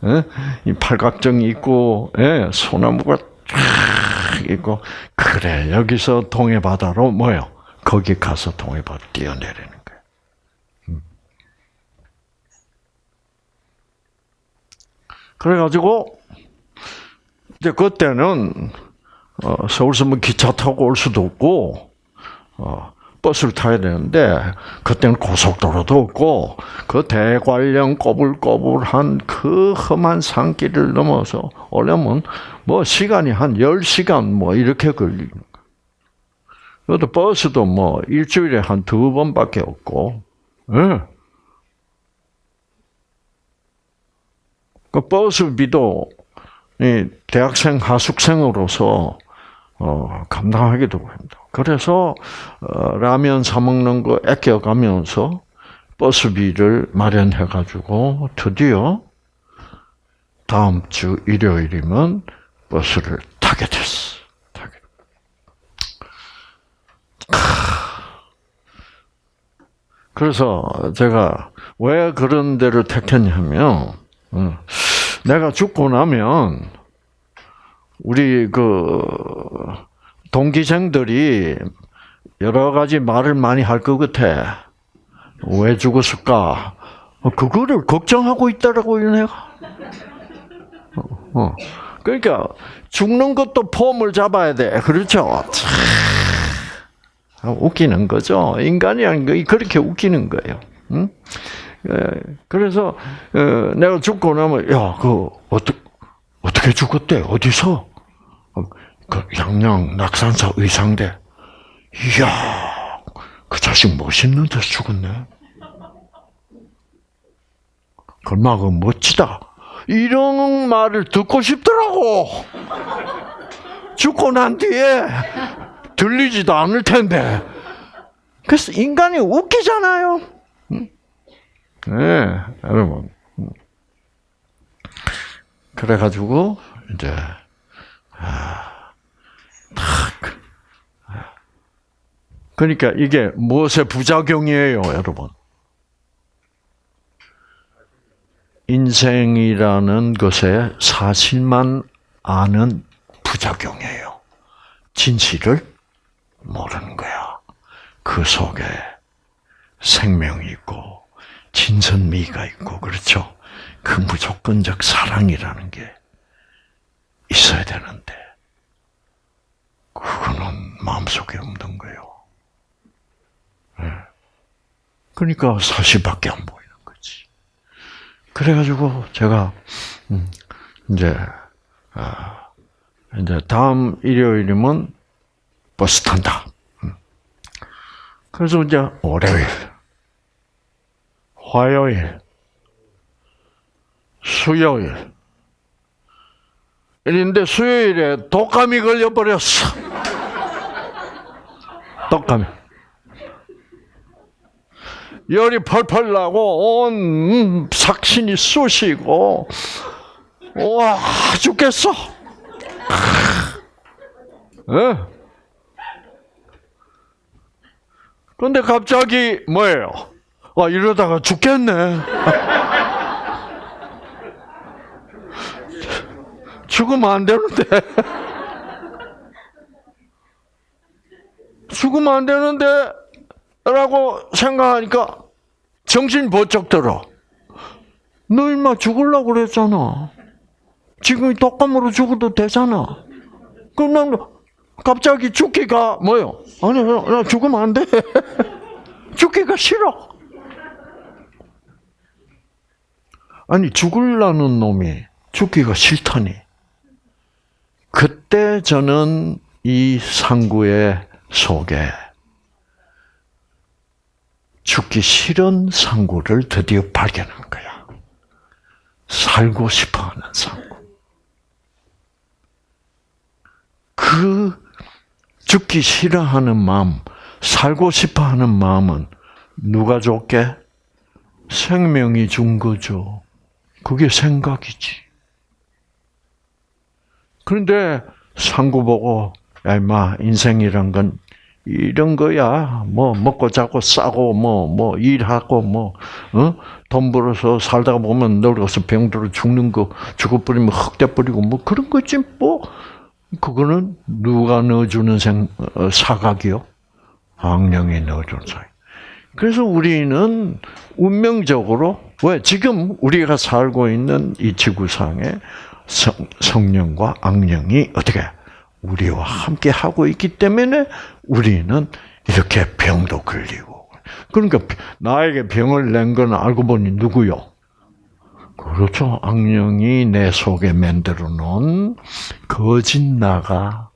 Speaker 1: 어? 이 팔각정이 있고, 예, 소나무가 쫙 있고, 그래 여기서 동해 바다로 뭐요? 거기 가서 동해 바다 뛰어내리는 거예요. 음. 그래가지고 이제 그때는 어, 서울서 뭐 기차 타고 올 수도 없고, 어, 버스를 타야 되는데, 그때는 고속도로도 없고, 그 대관령 꼬불꼬불한 그 험한 산길을 넘어서 오려면, 뭐, 시간이 한 10시간 뭐, 이렇게 걸리는. 그것도 버스도 뭐, 일주일에 한 두 번밖에 없고, 예. 그 버스비도 이 대학생 하숙생으로서 어, 감당하기도 합니다. 그래서 어, 라면 사 먹는 거 아껴가면서 버스비를 마련해 가지고 드디어 다음 주 일요일이면 버스를 타게 됐어. 타게. 그래서 제가 왜 그런 데를 택했냐면 어, 내가 죽고 나면 우리 그 동기생들이 여러 가지 말을 많이 할 것 같아. 왜 죽었을까? 어, 그거를 걱정하고 있다라고 내가. 어, 그러니까 죽는 것도 폼을 잡아야 돼. 그렇죠? 참, 웃기는 거죠. 인간이라는 게 그렇게 웃기는 거예요. 응? 그래서 어, 내가 죽고 나면 야그 어떻게 어떻게 죽었대? 어디서? 어, 그 양양 낙산사 의상대. 이야, 그 자식 멋있는 데서 죽었네. 그마그 멋지다. 이런 말을 듣고 싶더라고. 죽고 난 뒤에 들리지도 않을 텐데. 그래서 인간이 웃기잖아요. 네, 여러분. 그래가지고 이제 아, 탁. 그러니까 이게 무엇의 부작용이에요, 여러분? 인생이라는 것의 사실만 아는 부작용이에요. 진실을 모르는 거야. 그 속에 생명이 있고 진선미가 있고 그렇죠. 그 무조건적 사랑이라는 게 있어야 되는데 그거는 마음속에 없는 거예요. 네. 그러니까 사실밖에 안 보이는 거지. 그래가지고 제가 음, 이제 아, 이제 다음 일요일이면 버스 탄다. 음. 그래서 이제 월요일, 화요일, 수요일. 이런데 수요일에 독감이 걸려버렸어. 독감이. 열이 펄펄 나고 온 삭신이 쑤시고 와 죽겠어. 예? 그런데 갑자기 뭐예요? 와 이러다가 죽겠네. 죽으면 안 되는데. 죽으면 안 되는데, 라고 생각하니까 정신 번쩍 들어. 너 임마 죽으려고 그랬잖아. 지금 독감으로 죽어도 되잖아. 그럼 난 갑자기 죽기가 뭐요? 아니, 나 죽으면 안 돼. 죽기가 싫어. 아니, 죽을라는 놈이 죽기가 싫다니. 그때 저는 이 상구의 속에 죽기 싫은 상구를 드디어 발견한 거야. 살고 싶어 하는 상구. 그 죽기 싫어하는 마음, 살고 싶어 하는 마음은 누가 줬게? 생명이 준 거죠. 그게 생각이지. 그런데 상구 보고 야 임마 인생이란 건 이런 거야. 뭐 먹고 자고 싸고 뭐뭐 일하고 뭐 어? 돈 벌어서 살다가 보면 늙어서 병들어 죽는 거 죽어버리면 흑돼 버리고 뭐 그런 거지 뭐 그거는 누가 넣어주는 생 어, 사각이요? 악령이 넣어준 사각. 그래서 우리는 운명적으로 왜 지금 우리가 살고 있는 이 지구상에 성, 성령과 악령이 어떻게 우리와 함께 하고 있기 때문에 우리는 이렇게 병도 걸리고 그러니까 나에게 병을 낸 건 알고 보니 누구요? 그렇죠. 악령이 내 속에 만들어 놓은 거짓 나가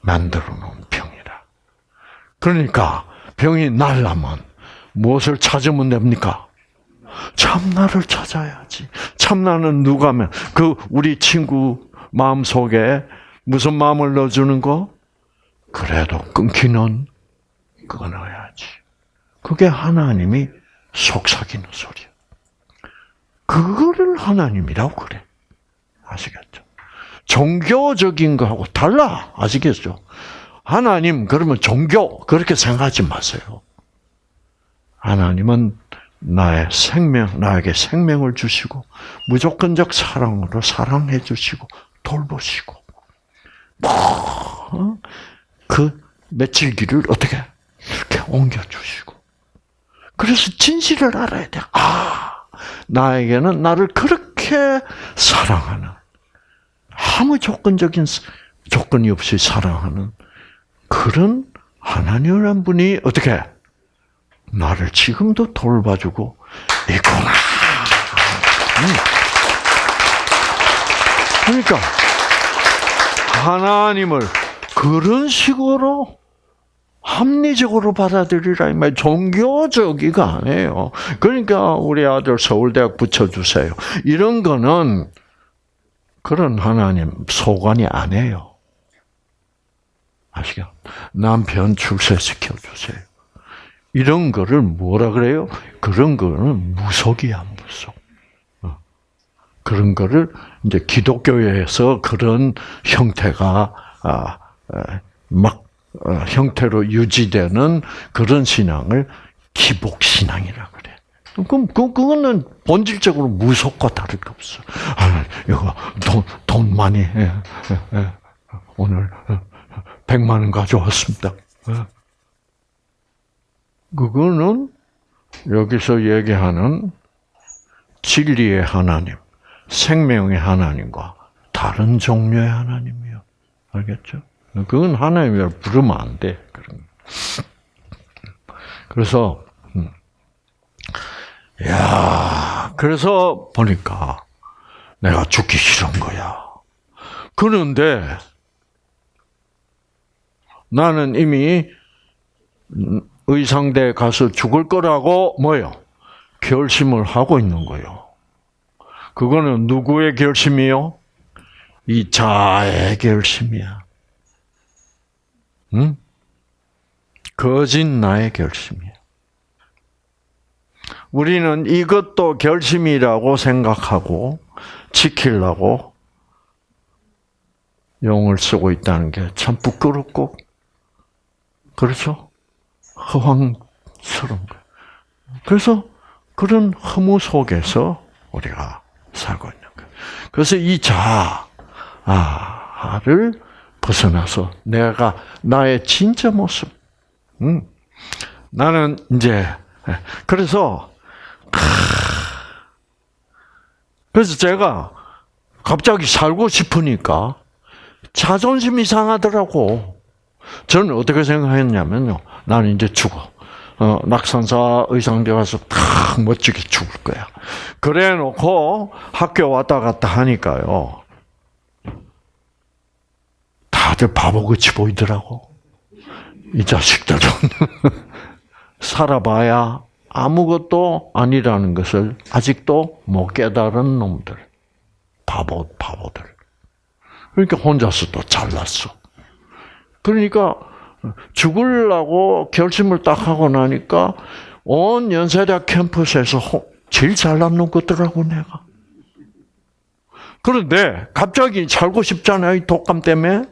Speaker 1: 만들어 놓은 병이라. 그러니까 병이 날라면 무엇을 찾으면 됩니까? 참나를 찾아야지. 참나는 누가면 그 우리 친구 마음 속에 무슨 마음을 넣어주는 거? 그래도 끊기는 그거 넣어야지. 그게 하나님이 속삭이는 소리야. 그거를 하나님이라고 그래. 아시겠죠? 종교적인 거하고 달라. 아시겠죠? 하나님, 그러면 종교, 그렇게 생각하지 마세요. 하나님은 나의 생명, 나에게 생명을 주시고, 무조건적 사랑으로 사랑해 주시고, 돌보시고, 뭐, 그 며칠기를 어떻게 이렇게 옮겨 주시고. 그래서 진실을 알아야 돼. 아, 나에게는 나를 그렇게 사랑하는, 아무 조건적인, 조건이 없이 사랑하는 그런 하나님이란 분이 어떻게 나를 지금도 돌봐주고 있구나. 그러니까 하나님을 그런 식으로 합리적으로 받아들이라 이 말, 종교적이가 아니에요. 그러니까 우리 아들 서울대학 붙여주세요. 이런 거는 그런 하나님 소관이 아니에요. 아시죠? 남편 출세시켜 주세요. 이런 거를 뭐라 그래요? 그런 거는 무속이야, 무속. 어. 그런 거를 이제 기독교에서 그런 형태가 아, 막 어, 형태로 유지되는 그런 신앙을 기복 신앙이라 그래. 그럼 그 그거는 본질적으로 무속과 다를 게 없어. 아, 이거 돈, 돈 많이 예, 예, 예. 오늘 100만 원 가져왔습니다. 그거는 여기서 얘기하는 진리의 하나님, 생명의 하나님과 다른 종류의 하나님이요. 알겠죠? 그건 하나님이라 부르면 안 돼. 그래서, 음. 야, 그래서 보니까 내가 죽기 싫은 거야. 그런데 나는 이미 의상대에 가서 죽을 거라고 뭐요? 결심을 하고 있는 거요. 그거는 누구의 결심이요? 이 자의 결심이야. 응? 거짓 나의 결심이야. 우리는 이것도 결심이라고 생각하고 지키려고 용을 쓰고 있다는 게 참 부끄럽고 그렇죠? 허황스러운 거예요. 그래서 그런 허무 속에서 우리가 살고 있는 거예요. 그래서 이 자아를 벗어나서 내가 나의 진짜 모습, 음, 나는 이제 그래서 그래서 제가 갑자기 살고 싶으니까 자존심이 상하더라고. 저는 어떻게 생각했냐면요. 나는 이제 죽어. 어, 낙산사 의상대 가서 탁 멋지게 죽을 거야. 그래 놓고 학교 왔다 갔다 하니까요. 다들 바보같이 보이더라고. 이 자식들은. 살아봐야 아무것도 아니라는 것을 아직도 못 깨달은 놈들. 바보, 바보들. 그러니까 혼자서 또 잘났어. 그러니까 죽으려고 결심을 딱 하고 나니까 온 연세대학 캠퍼스에서 제일 잘난 놈 같더라고 내가. 그런데 갑자기 살고 싶잖아요 이 독감 때문에.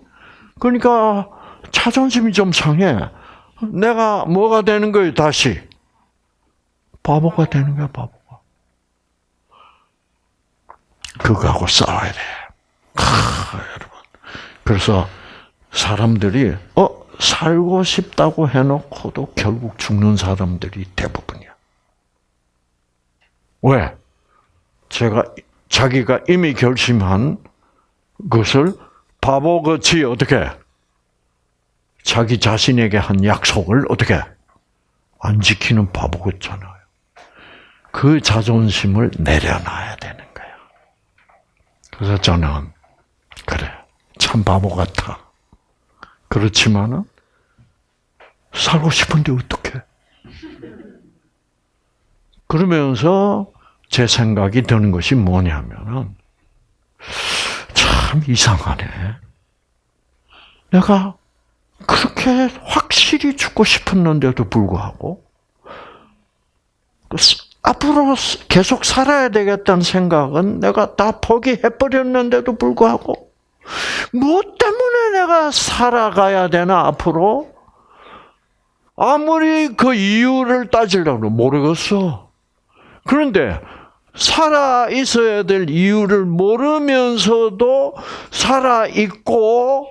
Speaker 1: 그러니까 자존심이 좀 상해. 내가 뭐가 되는 거예요, 다시? 바보가 되는 거야, 바보가. 그거하고 싸워야 돼. 하, 여러분. 그래서 사람들이, 어, 살고 싶다고 해놓고도 결국 죽는 사람들이 대부분이야. 왜? 제가, 자기가 이미 결심한 것을 바보같이 어떻게, 자기 자신에게 한 약속을 어떻게, 안 지키는 바보 같잖아요. 그 자존심을 내려놔야 되는 거야. 그래서 저는, 그래, 참 바보 같아. 그렇지만은, 살고 싶은데 어떡해? 그러면서 제 생각이 드는 것이 뭐냐면은, 참 이상하네. 내가 그렇게 확실히 죽고 싶었는데도 불구하고, 그 앞으로 계속 살아야 되겠다는 생각은 내가 다 포기해버렸는데도 불구하고, 무엇 때문에 내가 살아가야 되나, 앞으로? 아무리 그 이유를 따지려고 모르겠어. 그런데 살아 있어야 될 이유를 모르면서도 살아 있고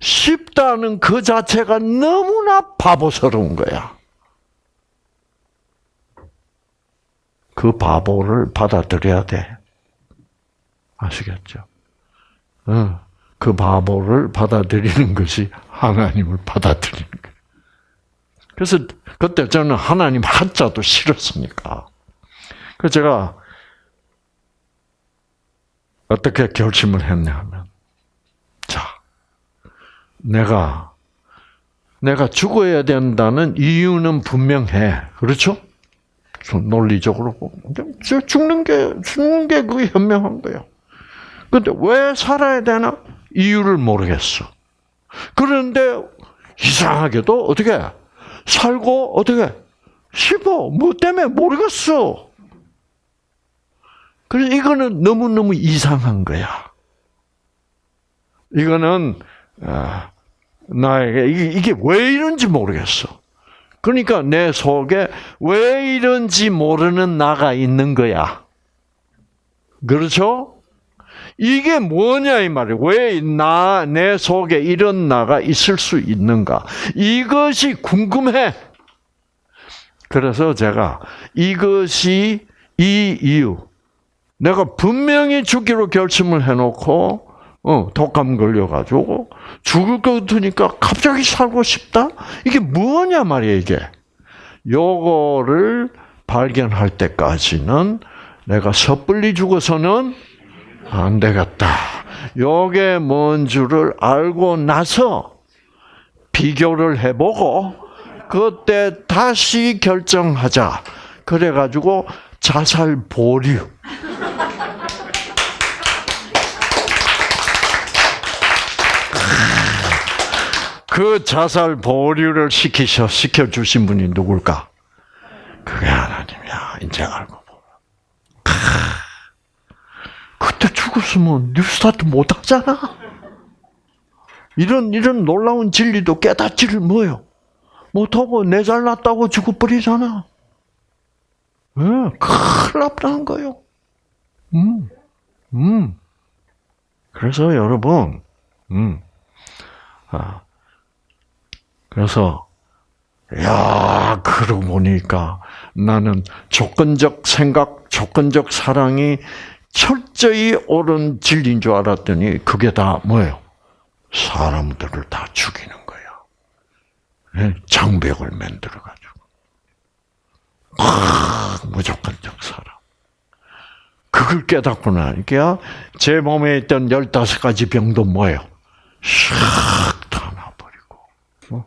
Speaker 1: 싶다는 그 자체가 너무나 바보스러운 거야. 그 바보를 받아들여야 돼. 아시겠죠? 어, 그 바보를 받아들이는 것이 하나님을 받아들이는 거예요. 그래서 그때 저는 하나님 한자도 싫었으니까. 그래서 제가 어떻게 결심을 했냐면, 자, 내가, 내가 죽어야 된다는 이유는 분명해. 그렇죠? 논리적으로 보면. 죽는 게, 죽는 게 그게 현명한 거예요. 근데 왜 살아야 되나? 이유를 모르겠어. 그런데 이상하게도 어떻게 살고 어떻게 싶어? 뭐 때문에 모르겠어. 그래서 이거는 너무너무 이상한 거야. 이거는 아, 나에게 이게, 이게 왜 이런지 모르겠어. 그러니까 내 속에 왜 이런지 모르는 나가 있는 거야. 그렇죠? 이게 뭐냐 이 말이에요. 왜 나 내 속에 이런 나가 있을 수 있는가? 이것이 궁금해. 그래서 제가 이것이 이 이유. 내가 분명히 죽기로 결심을 해놓고 어, 독감 걸려가지고 죽을 것 같으니까 갑자기 살고 싶다? 이게 뭐냐 말이야 이게. 요거를 발견할 때까지는 내가 섣불리 죽어서는 안 되겠다. 요게 뭔 줄을 알고 나서 비교를 해보고 그때 다시 결정하자. 그래가지고 자살 보류. 그 자살 보류를 시키셔 시켜 주신 분이 누굴까? 그게 하나님이야. 이제 알고 보면. 그때 죽었으면 뉴스타트 못 하잖아. 이런 이런 놀라운 진리도 깨닫지를 뭐요? 못하고 내 잘났다고 죽어버리잖아. 예, 큰일 났다는 거요. 음, 음. 그래서 여러분, 음, 아, 그래서 야 그러고 보니까 나는 조건적 생각, 조건적 사랑이 철저히 옳은 진리인 줄 알았더니 그게 다 뭐예요? 사람들을 다 죽이는 거예요. 장벽을 만들어가지고. 아, 무조건적 사랑. 그걸 깨닫고 나니까 제 몸에 있던 15가지 병도 뭐예요? 샥 타나버리고. 어?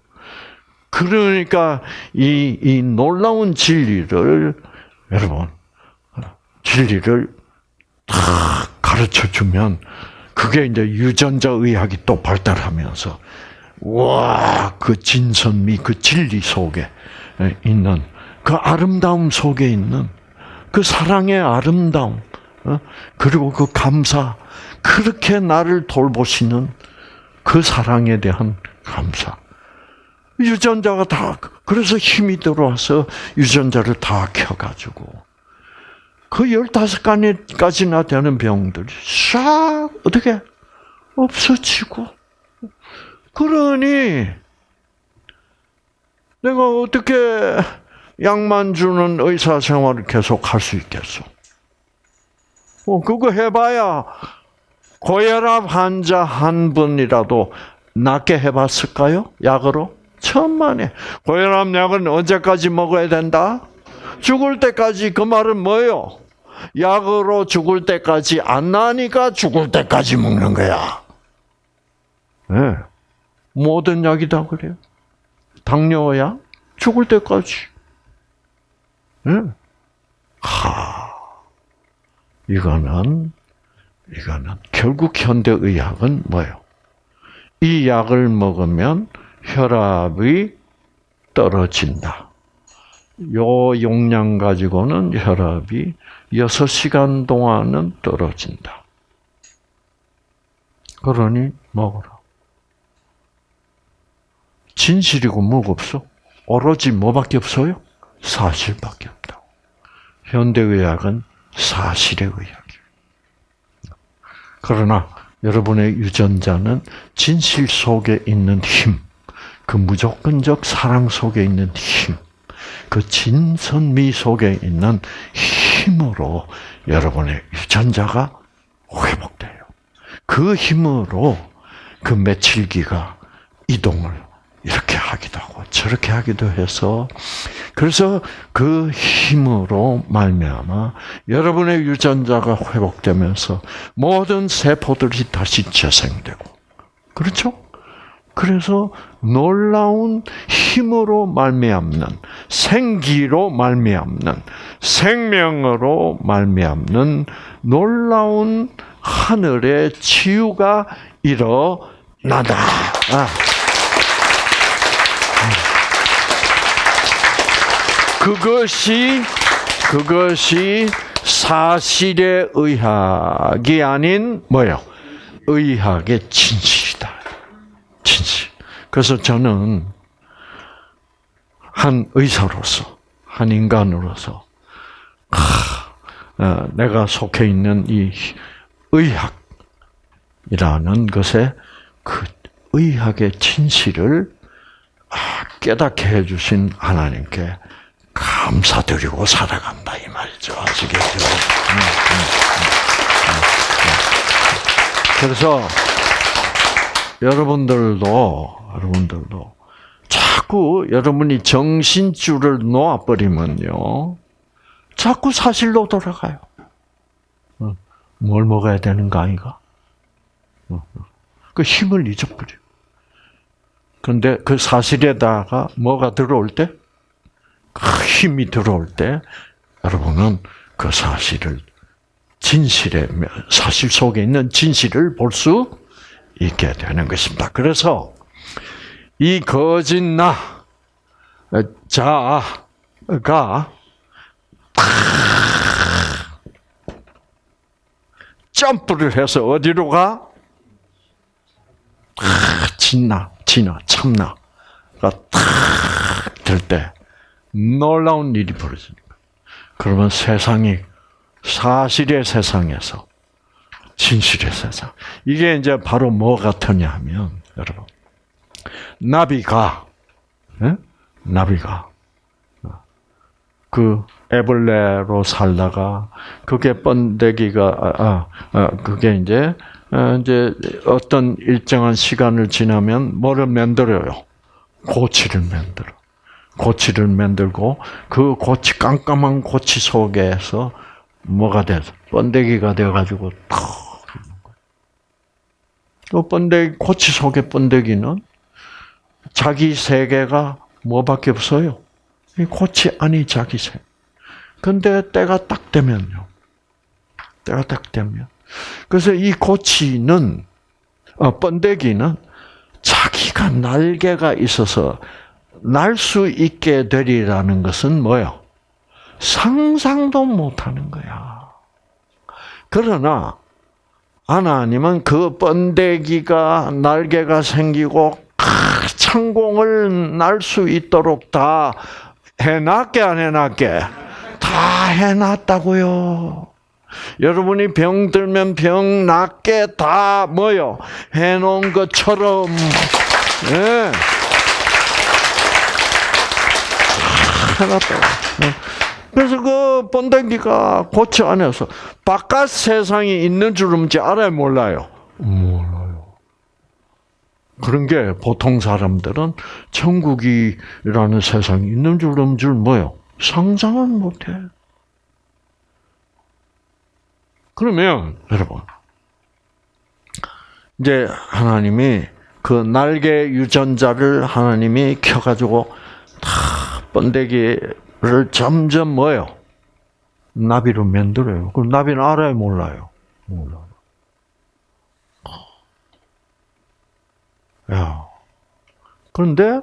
Speaker 1: 그러니까 이, 이 놀라운 진리를, 여러분, 진리를 다 가르쳐 주면 그게 이제 유전자 의학이 또 발달하면서 와, 그 진선미, 그 진리 속에 있는 그 아름다움 속에 있는 그 사랑의 아름다움, 어? 그리고 그 감사, 그렇게 나를 돌보시는 그 사랑에 대한 감사. 유전자가 다 그래서 힘이 들어와서 유전자를 다 켜가지고 그 열다섯 가지나 되는 병들이 싹 어떻게 없어지고 그러니 내가 어떻게 약만 주는 의사 생활을 계속 할 수 있겠어? 어, 그거 해봐야 고혈압 환자 한 분이라도 낫게 해봤을까요? 약으로? 천만에. 고혈압 약은 언제까지 먹어야 된다? 죽을 때까지 그 말은 뭐예요? 약으로 죽을 때까지 안 나니까 죽을 때까지 먹는 거야. 네. 모든 약이 다 그래요. 당뇨약 죽을 때까지. 네. 하, 이거는 이거는 결국 현대 의학은 뭐예요? 이 약을 먹으면 혈압이 떨어진다. 요 용량 가지고는 혈압이 6시간 동안은 떨어진다. 그러니 먹어라. 진실이고 뭐가 없어? 오로지 뭐밖에 없어요? 사실밖에 없다고. 현대의학은 사실의 의학이에요. 그러나 여러분의 유전자는 진실 속에 있는 힘, 그 무조건적 사랑 속에 있는 힘, 그 진선미 속에 있는 힘으로 여러분의 유전자가 회복돼요. 그 힘으로 그 며칠기가 이동을 이렇게 하기도 하고 저렇게 하기도 해서 그래서 그 힘으로 말미암아 여러분의 유전자가 회복되면서 모든 세포들이 다시 재생되고 그렇죠? 그래서 놀라운 힘으로 말미암는 생기로 말미암는 생명으로 말미암는 놀라운 하늘의 치유가 일어나다. 아. 그것이 그것이 사실의 의학이 아닌 뭐요? 의학의 진실 진실. 그래서 저는 한 의사로서 한 인간으로서 하, 어, 내가 속해 있는 이 의학이라는 것에 그 의학의 진실을 아, 깨닫게 해주신 하나님께 감사드리고 살아간다 이 말이죠. 아시겠죠? 음, 음, 음, 그래서 여러분들도 여러분들도 자꾸 여러분이 정신줄을 놓아버리면요, 자꾸 사실로 돌아가요. 뭘 먹어야 되는가 아이가? 그 힘을 잊어버려. 그런데 그 사실에다가 뭐가 들어올 때? 힘이 들어올 때 여러분은 그 사실을 진실의 사실 속에 있는 진실을 볼 수 있게 되는 것입니다. 그래서 이 거짓 나 자가 점프를 해서 어디로 가? 진나, 진나, 참나가 탁들때 놀라운 일이 벌어지는 거예요. 그러면 세상이 사실의 세상에서 진실의 세상. 이게 이제 바로 뭐 같으냐 하면 여러분 나비가 네? 나비가 그 애벌레로 살다가 그게 번데기가 아, 아, 아 그게 이제 어, 이제 어떤 일정한 시간을 지나면 뭐를 만들어요? 고치를 만들어. 고치를 만들고 그 고치 깜깜한 고치 속에서 뭐가 돼서 번데기가 되어 가지고 또 번데기 고치 속의 번데기는 자기 세계가 뭐밖에 없어요. 이 고치 아니 자기 세. 근데 때가 딱 되면요. 때가 딱 되면 그래서 이 고치는 어, 번데기는 자기가 날개가 있어서 날 수 있게 되리라는 것은 뭐요? 상상도 못하는 거야. 그러나 하나님은 그 번데기가 날개가 생기고 창공을 날 수 있도록 다 해놨게 안 해놨게 다 해놨다고요. 여러분이 병 들면 병 낫게 다 뭐요 해놓은 것처럼 예. 해놨다고. 그래서 그 번데기가 고치 안에서 바깥 세상이 있는 줄은지 알아요, 몰라요? 몰라요. 그런 게 보통 사람들은 천국이라는 세상이 있는 줄은 줄 뭐요? 상상은 못해. 그러면 여러분 이제 하나님이 그 날개 유전자를 하나님이 켜가지고 다 번데기 를 점점 뭐요? 나비로 만들어요. 그럼 나비는 알아요, 몰라요? 몰라요. 야. 그런데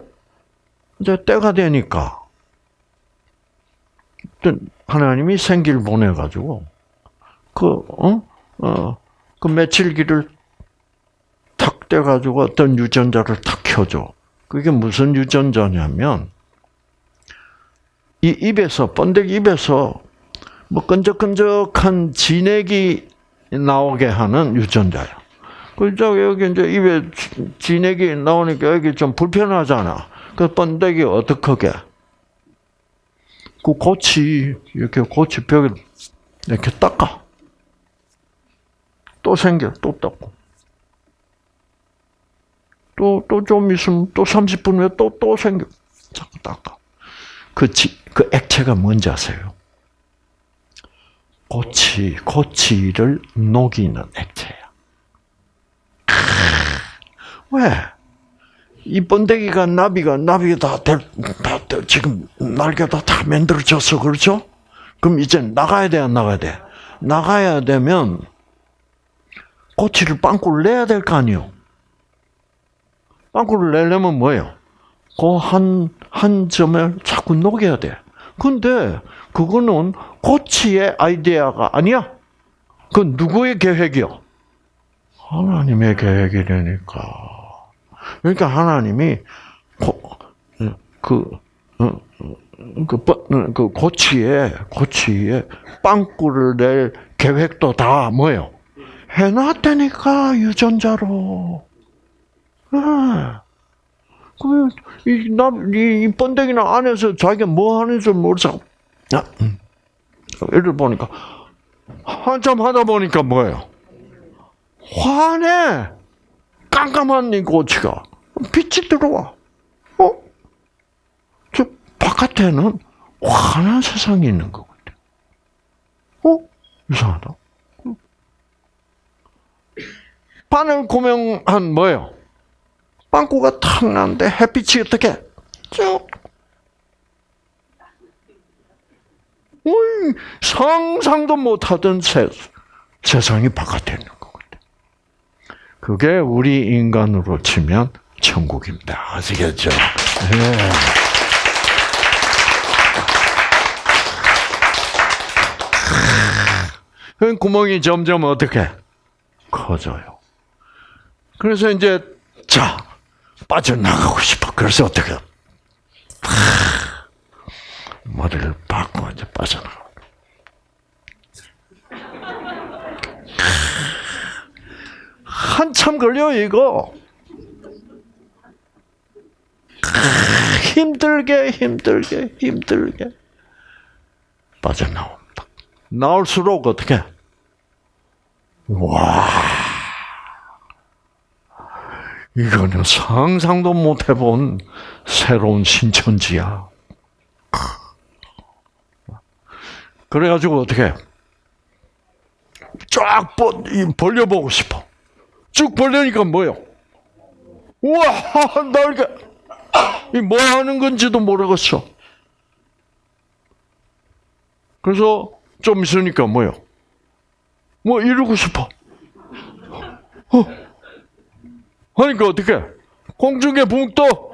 Speaker 1: 이제 때가 되니까 하나님이 생기를 보내 가지고 그, 어? 어, 그 며칠기를 탁 떼 가지고 어떤 유전자를 탁 켜줘. 그게 무슨 유전자냐면, 이 입에서, 번데기 입에서 뭐 끈적끈적한 진액이 나오게 하는 유전자야. 그죠? 여기 이제 입에 진액이 나오니까 여기 좀 불편하잖아. 그 번데기 어떻게? 그 고치, 이렇게 고치 벽에 이렇게 닦아. 또 생겨, 또 닦고. 또, 또 좀 있으면 또 30분 후에 또, 또 생겨. 자꾸 닦아. 그, 지, 그 액체가 뭔지 아세요? 고치, 고치를 녹이는 액체야. 왜? 이 번데기가 나비가 나비가 다, 될, 다 지금 날개가 다 만들어졌어 그렇죠? 그럼 이제 나가야 돼 안 나가야 돼? 나가야 되면 꼬치를 빵꾸를 내야 될 거 아니요. 빵꾸를 내려면 뭐예요? 그 한, 한 점을 자꾸 녹여야 돼. 근데 그거는 꼬치의 아이디어가 아니야. 그건 누구의 계획이요? 하나님의 계획이라니까. 그러니까 하나님이 그, 어, 그, 그 고치에, 고치에 빵꾸를 낼 계획도 다 뭐예요? 해놨다니까, 유전자로. 네. 그, 이, 나, 이, 이 번데기나 안에서 자기가 뭐 하는지 모르죠. 아, 음. 예를 보니까, 한참 하다 보니까 뭐예요? 화내! 깜깜한 이 고치가. 빛이 들어와. 어? 저 바깥에는 환한 세상이 있는 것 같아. 어? 이상하다. 바늘 고명한 뭐예요? 빵꾸가 탁 나는데 햇빛이 어떻게? 쭉. 어이, 상상도 못하던 세, 세상이 바깥에 있는 것 같아. 그게 우리 인간으로 치면 천국입니다. 아시겠죠? 네. 그 구멍이 점점 어떻게 커져요. 그래서 이제 자 빠져나가고 싶어. 그래서 어떻게 머리를 박고 이제 빠져나가. 한참 걸려 이거. 힘들게 힘들게 힘들게 빠져나옵니다. 나올수록 어떻게? 와, 이거는 상상도 못 해본 새로운 신천지야. 그래가지고 어떻게? 쫙 벌려보고 싶어. 쭉 벌려니까 뭐요? 우와, 날개. 이뭐 하는 건지도 모르겠어. 그래서 좀 있으니까 뭐요? 뭐 이러고 싶어. 어. 하니까 어떻게? 공중에 붕 떠.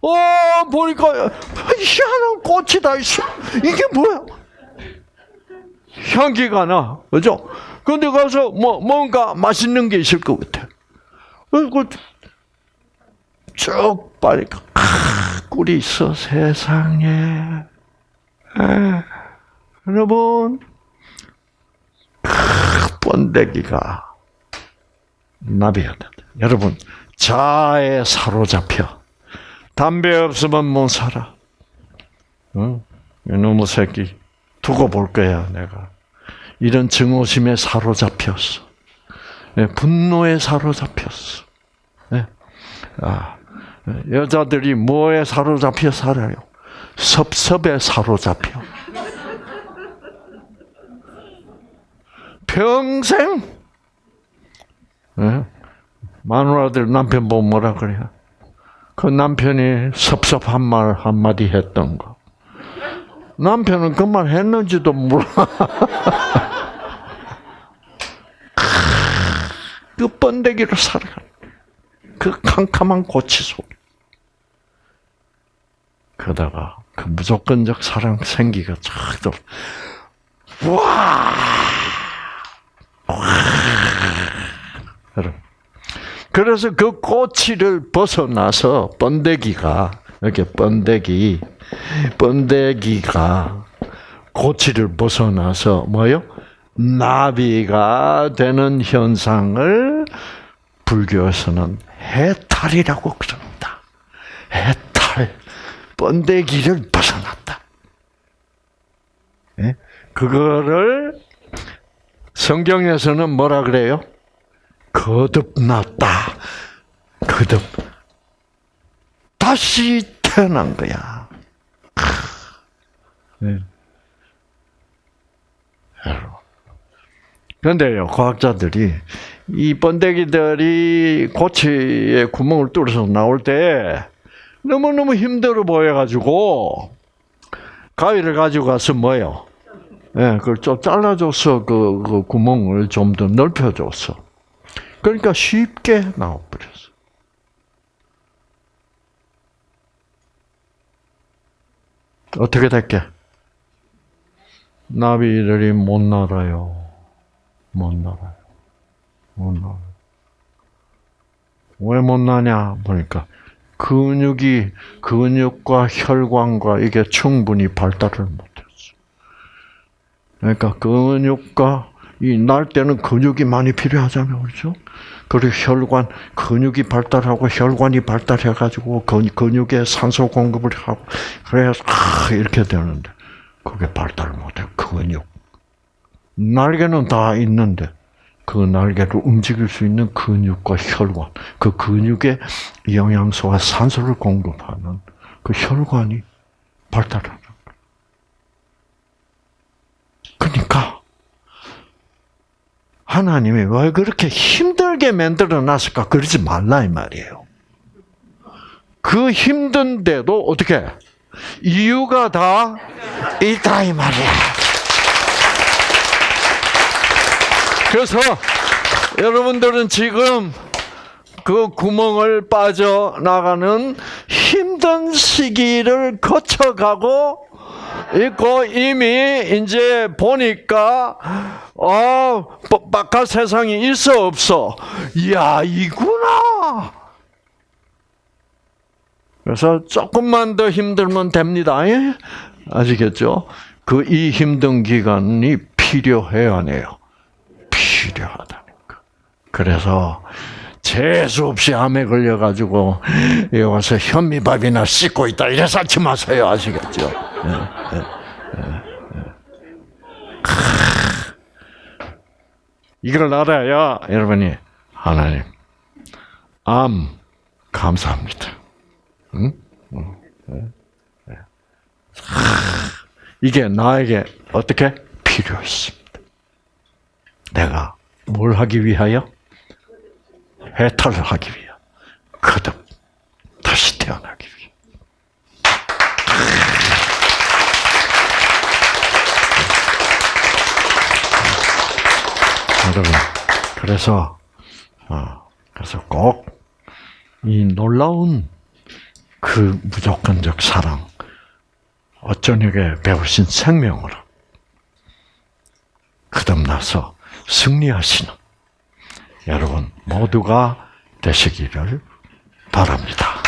Speaker 1: 어, 보니까 희한한 꽃이 다 있어. 이게 뭐야? 향기가 나, 그죠? 근데 가서 뭐 뭔가 맛있는 게 있을 것 같아. 그리고 쭉 빨리 아, 꿀이 있어 세상에. 에, 여러분 아, 번데기가 나비야 된다. 여러분 자에 사로잡혀 담배 없으면 못 살아. 응? 이놈의 새끼 두고 볼 거야 내가. 이런 증오심에 사로잡혔어. 네, 분노에 사로잡혔어. 네. 아, 여자들이 뭐에 사로잡혀 살아요? 섭섭에 사로잡혀. 평생 네? 마누라들 남편 보면 뭐라 그래요? 그 남편이 섭섭한 말 한마디 했던 거. 남편은 그 말 했는지도 몰라. 그 번데기로 살아가. 그 캄캄한 고치 속. 그러다가 그 무조건적 사랑 생기가 쫙 또, 와! 그래서 그 꼬치를 벗어나서 번데기가 이렇게 번데기 번데기가 고치를 벗어나서 뭐요? 나비가 되는 현상을 불교에서는 해탈이라고 그럽니다. 해탈, 번데기를 벗어났다. 예? 그거를 성경에서는 뭐라 그래요? 거듭났다. 거듭. 다시 태어난 거야. 네. 그런데요, 과학자들이 이 번데기들이 고치에 구멍을 뚫어서 나올 때 너무너무 힘들어 보여가지고 가위를 가지고 가서 뭐요? 예, 네, 그걸 좀 잘라줘서 그, 그 구멍을 좀 더 넓혀줬어. 그러니까 쉽게 나와버렸어. 어떻게 될게? 나비들이 못 날아요. 못 날아요. 못 날아요. 왜 못 나냐? 보니까 근육이 근육과 혈관과 이게 충분히 발달을 못했어. 그러니까 근육과 이 날 때는 근육이 많이 필요하잖아요, 그렇죠? 그리고 혈관 근육이 발달하고 혈관이 발달해가지고 근육에 산소 공급을 하고 그래서 아, 이렇게 되는데 그게 발달 못해 근육 날개는 다 있는데 그 날개를 움직일 수 있는 근육과 혈관 그 근육에 영양소와 산소를 공급하는 그 혈관이. 그러니까 하나님이 왜 그렇게 힘들게 만들어 놨을까? 그러지 말라 이 말이에요. 그 힘든데도 어떻게 이유가 다 있다 이 말이야. 그래서 여러분들은 지금 그 구멍을 빠져나가는 힘든 시기를 거쳐가고 있고 이미 이제 보니까 어 바깥 세상이 있어 없어. 야 이구나. 그래서 조금만 더 힘들면 됩니다. 예? 아시겠죠? 그 이 힘든 기간이 필요해야 해요. 필요하다는 거. 그래서 재수 없이 암에 걸려가지고 여기 와서 현미밥이나 씻고 있다 이래서 하지 마세요. 아시겠죠? 예, 예, 예, 이걸 알아야 여러분이 하나님 암 감사합니다. 응? 이게 나에게 어떻게 필요했습니다. 내가 뭘 하기 위하여? 해탈을 하기 위해 거듭 다시 태어나기 위해. 여러분, 그래서 어, 그래서 꼭 이 놀라운 그 무조건적 사랑, 어쩌녁에 배우신 생명으로 거듭나서 승리하시는 여러분 모두가 되시기를 바랍니다.